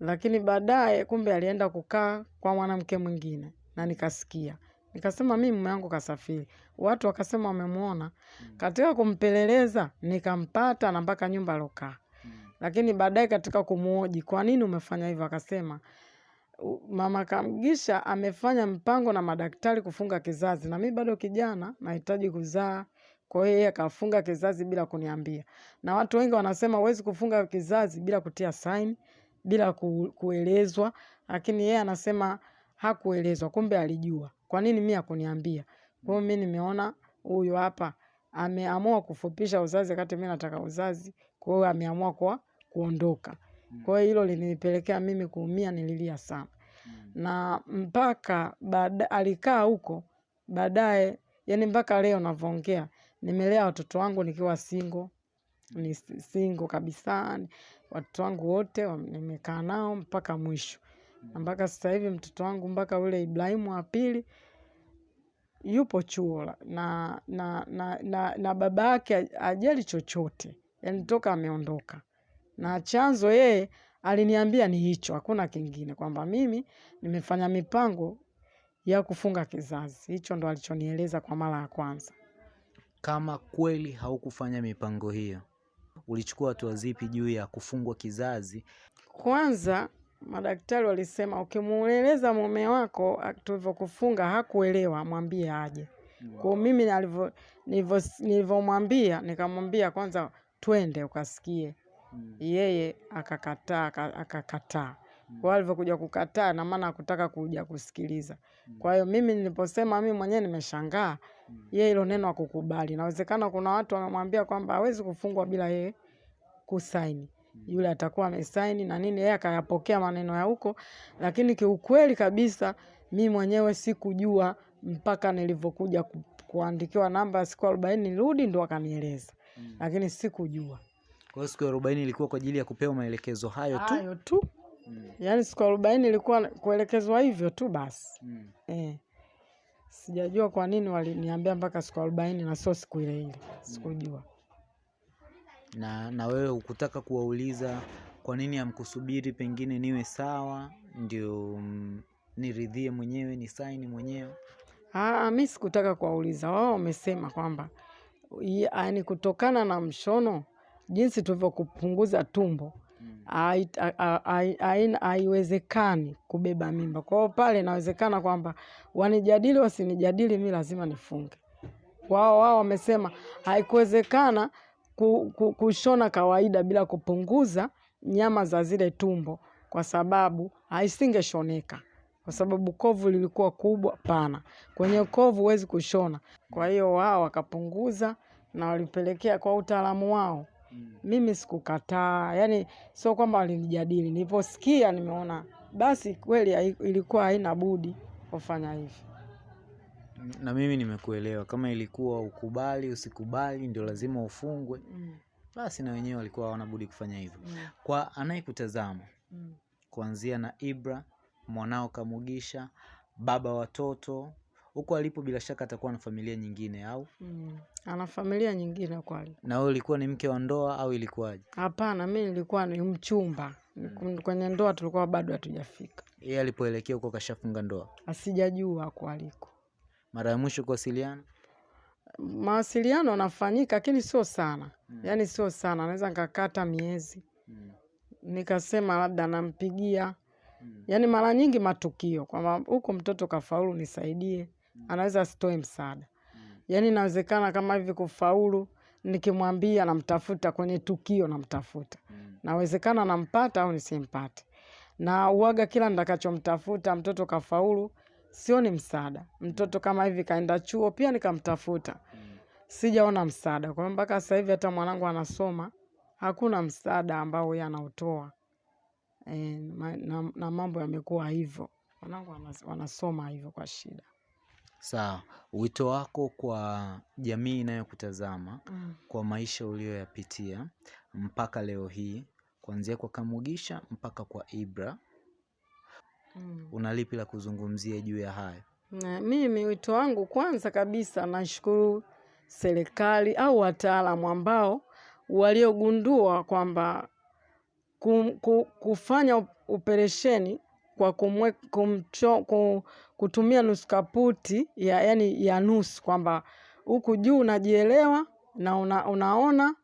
Lakini baadaye kumbe alienda kukaa kwa mwanamke mwingine na nikasikia. Nikasema mi mume wangu kasafiri. Watu wakasema wamemwona katika kumpeleleza nikampata na mpaka nyumba alokaa Mm. lakini baadaye katika kumwoji kwa nini umefanya hivyo? Akasema mama Kamgisha amefanya mpango na madaktari kufunga kizazi na mi bado kijana nahitaji kuzaa kwa hiyo yeye akafunga kizazi bila kuniambia. Na watu wengi wanasema huwezi kufunga kizazi bila kutia saini bila ku, kuelezwa. Lakini yeye anasema hakuelezwa kumbe alijua. Kwa nini mimi hakuniambia? Kwa hiyo mimi nimeona huyu hapa ameamua kufupisha uzazi wakati mimi nataka uzazi. Kwa hiyo ameamua kwa kuondoka. Kwa hiyo hilo linipelekea mimi kuumia nililia sana. Mm. na mpaka baada alikaa huko baadaye yani mpaka leo navyoongea nimelea watoto wangu nikiwa singo ni singo kabisa. Watoto wangu wote nimekaa nao mpaka mwisho. Na mpaka sasa hivi mtoto wangu mpaka ule Ibrahimu wa pili yupo chuo na na na, na, na, na baba yake ajali chochote. Yani toka ameondoka. Na chanzo yeye aliniambia ni hicho hakuna kingine. Kwamba mimi nimefanya mipango ya kufunga kizazi. Hicho ndo alichonieleza kwa mara ya kwanza Kama kweli haukufanya mipango hiyo, ulichukua hatua zipi juu ya kufungwa kizazi? kwanza madaktari walisema ukimueleza mume wako tulivyokufunga hakuelewa mwambie aje Kwa mimi nilivyomwambia nikamwambia kwanza twende ukasikie. Hmm. Yeye akakataa aka- akakataa. Kwa hiyo alivyokuja kukataa na maana hakutaka kuja kusikiliza. Kwa hiyo mimi niliposema mimi mwenyewe nimeshangaa, yeye hilo neno hakukubali. Inawezekana kuna watu wamemwambia kwamba hawezi kufungwa bila yeye kusaini. Yule atakuwa amesaini na nini, yeye akayapokea maneno ya huko, lakini kiukweli kabisa mimi mwenyewe sikujua mpaka nilivyokuja ku, kuandikiwa namba ya siku arobaini nirudi, ndo akanieleza, lakini sikujua Kwa hiyo siku ya arobaini ilikuwa kwa ajili ya kupewa maelekezo hayo tu. hayo tu. Mm. Yaani siku arobaini ilikuwa kuelekezwa hivyo tu basi. Mm. Eh. Sijajua kwa nini waliniambia mpaka siku arobaini na sio siku ile ile, sikujua. mm. Na, na wewe ukutaka kuwauliza kwa nini amkusubiri pengine niwe sawa ndio mm, niridhie mwenyewe ni saini mwenyewe? Ah, mi sikutaka kuwauliza wao, wamesema kwamba yaani kutokana na mshono jinsi tulivyokupunguza tumbo haiwezekani kubeba mimba. Kwa hiyo pale inawezekana kwamba wanijadili wasinijadili, mi lazima nifunge. Wao wao wamesema haikuwezekana ku, ku, kushona kawaida bila kupunguza nyama za zile tumbo, kwa sababu haisingeshoneka, kwa sababu kovu lilikuwa kubwa pana. Kwenye kovu huwezi kushona. Kwa hiyo wao wakapunguza na walipelekea kwa utaalamu wao. Mimi sikukataa, yani sio kwamba walinijadili. Niliposikia nimeona basi kweli ilikuwa haina budi kufanya hivi. Na mimi nimekuelewa, kama ilikuwa ukubali usikubali ndio lazima ufungwe, Mm, basi na wenyewe walikuwa hawana budi kufanya hivyo. mm, Kwa anayekutazama mm. kuanzia na Ibra mwanao Kamugisha, baba watoto huko alipo, bila shaka atakuwa na familia nyingine, au Mm. Ana familia nyingine kweli? na wewe ulikuwa ni mke wa ndoa au ilikuwaje? Hapana, mi nilikuwa ni mchumba. mm. Kwenye ndoa tulikuwa bado hatujafika, Yeye alipoelekea huko kashafunga ndoa. asijajua kwaliko. Mara ya mwisho kuwasiliana Mawasiliano yanafanyika lakini sio sana, Mm. yaani sio sana, naweza nikakata miezi mm. nikasema labda nampigia, Mm. yaani mara nyingi matukio kwamba huko mtoto kafaulu, nisaidie, anaweza asitoe msaada. Mm. Yaani inawezekana kama hivi kufaulu, nikimwambia namtafuta kwenye tukio, namtafuta Mm. nawezekana nampata au nisimpate, na uwaga kila nitakachomtafuta mtoto kafaulu, sioni msaada. Mtoto kama hivi kaenda chuo, pia nikamtafuta, Mm. sijaona msaada. Kwa hiyo mpaka sasa hivi hata mwanangu anasoma, hakuna msaada ambao yeye anautoa e, na, na mambo yamekuwa hivyo, wanangu wanasoma hivyo kwa shida. Sawa, wito wako kwa jamii inayokutazama Mm. kwa maisha uliyoyapitia mpaka leo hii, kuanzia kwa Kamugisha mpaka kwa Ibra, Mm. una lipi la kuzungumzia juu ya hayo? Na mimi wito wangu kwanza kabisa, nashukuru serikali au wataalamu ambao waliogundua kwamba kufanya op- operesheni kwa kumwe, kumcho, kum, kutumia nusu kaputi ya, yani ya nusu kwamba huku juu unajielewa na una, unaona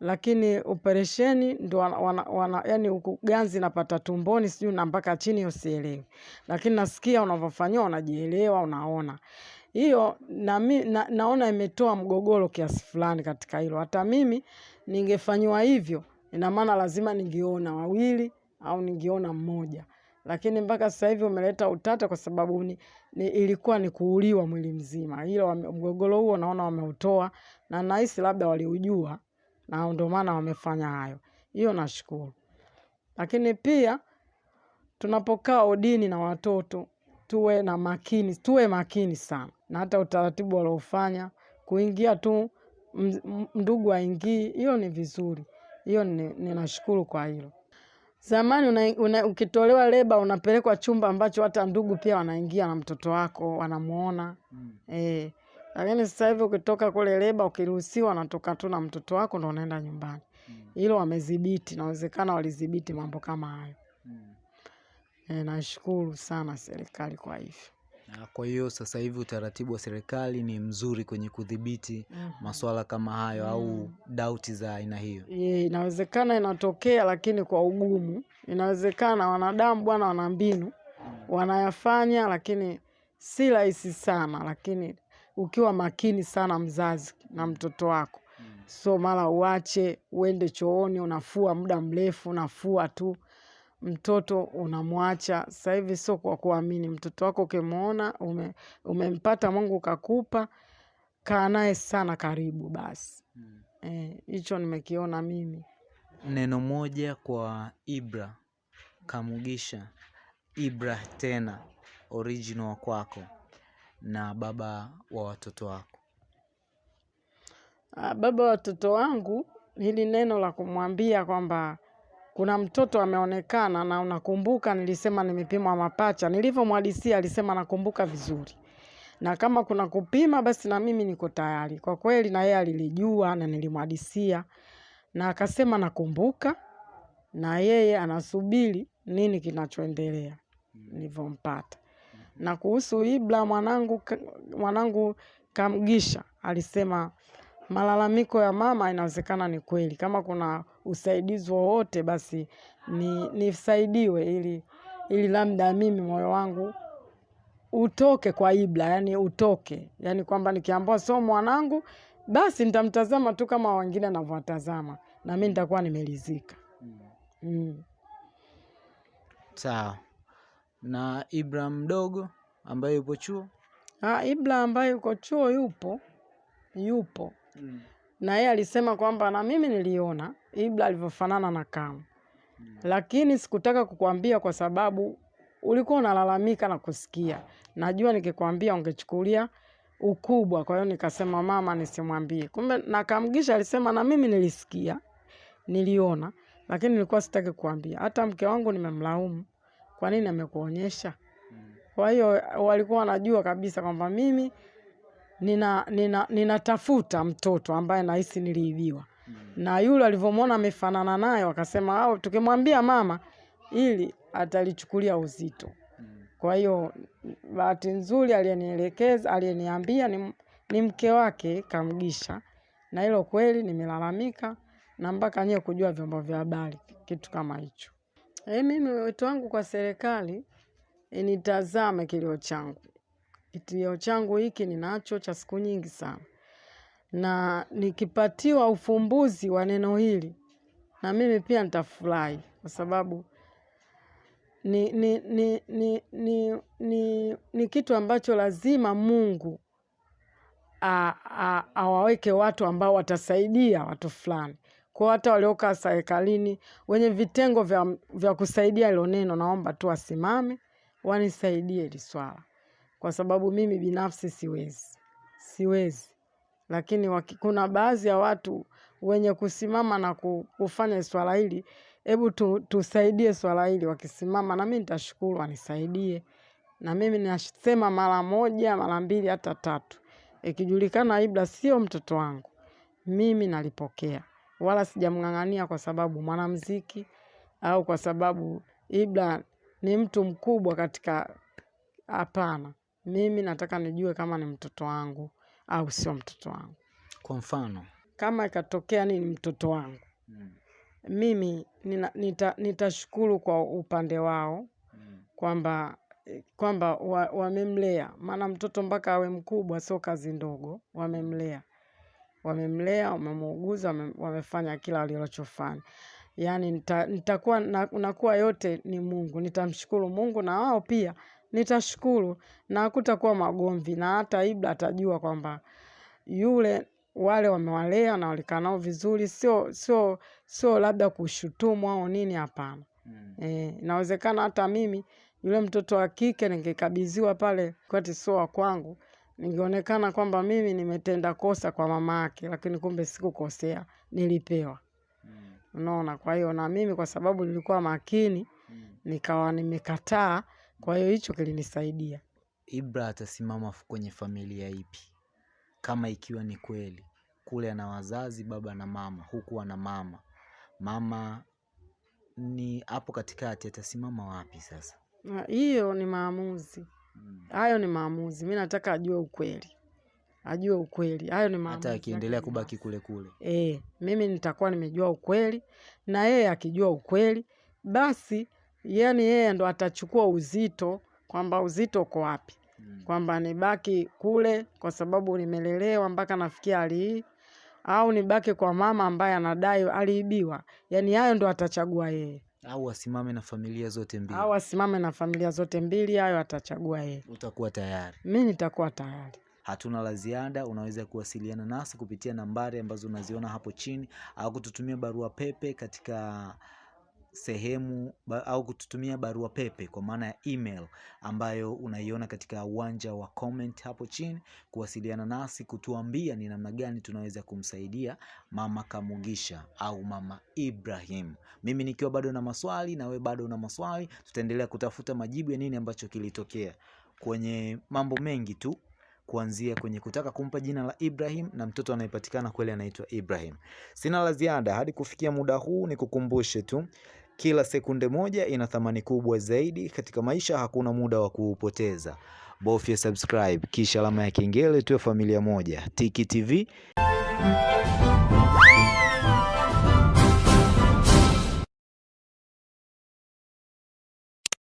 lakini operesheni ndo wana, wana, wana, yani napata tumboni sijui na mpaka chini usielewi, lakini nasikia unavyofanyiwa unajielewa, unaona. Hiyo na, na, naona imetoa mgogoro kiasi fulani katika hilo. Hata mimi ningefanyiwa hivyo, ina maana lazima ningeona wawili au ningeona mmoja, lakini mpaka sasa hivi umeleta utata kwa sababu ni, ni, ilikuwa ni kuuliwa mwili mzima. Hilo mgogoro huo naona wameutoa na nahisi labda waliujua na ndio maana wamefanya hayo. Hiyo nashukuru, lakini pia tunapokaa odini na watoto tuwe na makini, tuwe makini sana, na hata utaratibu waliofanya kuingia tu ndugu aingii, hiyo ni vizuri, hiyo ninashukuru ni- kwa hilo. Zamani una, una, ukitolewa leba unapelekwa chumba ambacho hata ndugu pia wanaingia na mtoto wako wanamuona eh, lakini sasa hivi ukitoka kule leba ukiruhusiwa, natoka tu na mtoto wako ndo unaenda nyumbani. Hilo wamedhibiti, nawezekana walidhibiti mambo kama hayo. mm. E, nashukuru sana serikali kwa hivyo. Na kwa hiyo sasa hivi utaratibu wa serikali ni mzuri kwenye kudhibiti masuala kama hayo au dauti za aina hiyo. Ye, inawezekana inatokea, lakini kwa ugumu. Inawezekana wanadamu bwana, wana mbinu. Wanayafanya, lakini si rahisi sana, lakini ukiwa makini sana mzazi na mtoto wako. So mara uache uende chooni unafua muda mrefu unafua tu mtoto unamwacha. Sasa hivi sio kwa kuamini. Mtoto wako ukimwona ume, umempata mungu kakupa kaa naye sana karibu basi. Hicho mm. E, nimekiona mimi. Neno moja kwa Ibra Kamugisha, Ibra tena original wa kwako na baba wa watoto wako. Ah, baba wa watoto wangu, hili neno la kumwambia kwamba kuna mtoto ameonekana, na unakumbuka nilisema nimepimwa mapacha. Nilivyomhadisia alisema nakumbuka vizuri, na kama kuna kupima, basi na mimi niko tayari. Kwa kweli, na yeye alilijua na nilimhadisia, na akasema nakumbuka, na yeye anasubiri nini kinachoendelea nilivyompata. Na kuhusu Ibra mwanangu, mwanangu Kamgisha alisema malalamiko ya mama inawezekana ni kweli. Kama kuna usaidizi wowote basi ni nisaidiwe ili ili labda mimi moyo wangu utoke kwa ibla yani utoke, yani kwamba nikiambiwa sio mwanangu, basi nitamtazama tu kama wengine navyowatazama, na mimi nitakuwa nimeridhika. Mm. Sawa. Na Ibra mdogo ambaye yupo chuo? Ah, Ibra ambaye yuko chuo yupo yupo mm. na yeye alisema kwamba na mimi niliona Ibra alivyofanana na Kamu, lakini sikutaka kukwambia kwa sababu ulikuwa unalalamika na kusikia. Najua nikikwambia ungechukulia ukubwa, kwa hiyo nikasema mama nisimwambie. Kumbe nakamgisha alisema na mimi nilisikia, niliona, lakini nilikuwa sitaki kukwambia. Hata mke wangu nimemlaumu, kwa nini amekuonyesha? Kwa hiyo walikuwa wanajua kabisa kwamba mimi nina nina ninatafuta mtoto ambaye nahisi niliibiwa na yule alivyomwona amefanana naye wakasema au tukimwambia mama ili atalichukulia uzito. Kwa hiyo bahati nzuri aliyenielekeza aliyeniambia ni, ni mke wake Kamgisha. Na hilo kweli nimelalamika na mpaka nyewe kujua vyombo vya habari kitu kama hicho. E, mimi wito wangu kwa serikali initazame kilio changu. Kilio changu hiki ninacho cha siku nyingi sana, na nikipatiwa ufumbuzi wa neno hili na mimi pia nitafurahi, kwa sababu ni, ni, ni, ni, ni, ni, ni kitu ambacho lazima Mungu awaweke watu ambao watasaidia watu fulani. Kwa hata waliokaa serikalini wenye vitengo vya, vya kusaidia hilo neno, naomba tu wasimame wanisaidie hili swala kwa sababu mimi binafsi siwezi, siwezi. Lakini waki, kuna baadhi ya watu wenye kusimama na kufanya swala hili, hebu tu, tusaidie swala hili. Wakisimama na mimi nitashukuru, wanisaidie. Na mimi nasema mara moja, mara mbili, hata tatu. Ikijulikana Ibra sio mtoto wangu, mimi nalipokea, wala sijamng'ang'ania kwa sababu mwanamuziki au kwa sababu Ibra ni mtu mkubwa katika Hapana, mimi nataka nijue kama ni mtoto wangu au sio mtoto wangu. Kwa mfano. Kama ikatokea ni mtoto wangu, mimi nina, nita, nitashukuru kwa upande wao kwamba kwamba wamemlea. Wa- maana mtoto mpaka awe mkubwa sio kazi ndogo. Wamemlea, wamemlea, wamemuuguza, wame, wamefanya kila walichofanya. yani nita, nitakuwa nita nakuwa yote ni Mungu, nitamshukuru Mungu na wao pia nitashukuru, na hakutakuwa magomvi, na hata Ibra atajua kwamba yule wale wamewalea na walikaa nao vizuri, sio sio sio labda kushutumu au nini, hapana. Eh, inawezekana hata mimi yule mtoto wa kike ningekabidhiwa pale kwati sio wa kwangu, ningeonekana kwamba mimi nimetenda kosa kwa mama yake, lakini kumbe sikukosea, nilipewa. Unaona, kwa hiyo na mimi kwa sababu nilikuwa makini nikawa nimekataa, kwa hiyo hicho kilinisaidia. Ibra atasimama kwenye familia ipi? Kama ikiwa ni kweli kule ana wazazi baba na mama, huku ana mama, mama ni hapo katikati, atasimama wapi sasa? Hiyo ni maamuzi, hayo ni maamuzi. Mi nataka ajue ukweli, ajue ukweli. Hayo ni maamuzi Hata akiendelea kubaki kule kule. E, mimi nitakuwa nimejua ukweli na yeye akijua ukweli, basi yani yeye ndo atachukua uzito kwamba uzito uko wapi. Mm. kwamba nibaki kule kwa sababu nimelelewa mpaka nafikia hali hii au nibaki kwa mama ambaye anadai aliibiwa. Yani hayo ndo atachagua yeye, Au asimame na familia zote mbili. au asimame na familia zote mbili, hayo atachagua yeye. Utakuwa tayari. Mi nitakuwa tayari. Hatuna la ziada. Unaweza kuwasiliana nasi kupitia nambari ambazo unaziona hapo chini, au kututumia barua pepe katika sehemu au kututumia barua pepe kwa maana ya email ambayo unaiona katika uwanja wa comment hapo chini, kuwasiliana nasi kutuambia ni namna gani tunaweza kumsaidia mama Kamugisha au mama Ibrahim. Mimi nikiwa bado na maswali na we bado na maswali, tutaendelea kutafuta majibu ya nini ambacho kilitokea kwenye mambo mengi tu kuanzia kwenye kutaka kumpa jina la Ibrahim na mtoto anayepatikana kweli anaitwa Ibrahim. Sina la ziada hadi kufikia muda huu, ni kukumbushe tu kila sekunde moja ina thamani kubwa zaidi katika maisha. Hakuna muda wa kuupoteza. Bofya subscribe kisha alama ya kengele, tuwe familia moja. Tiki TV.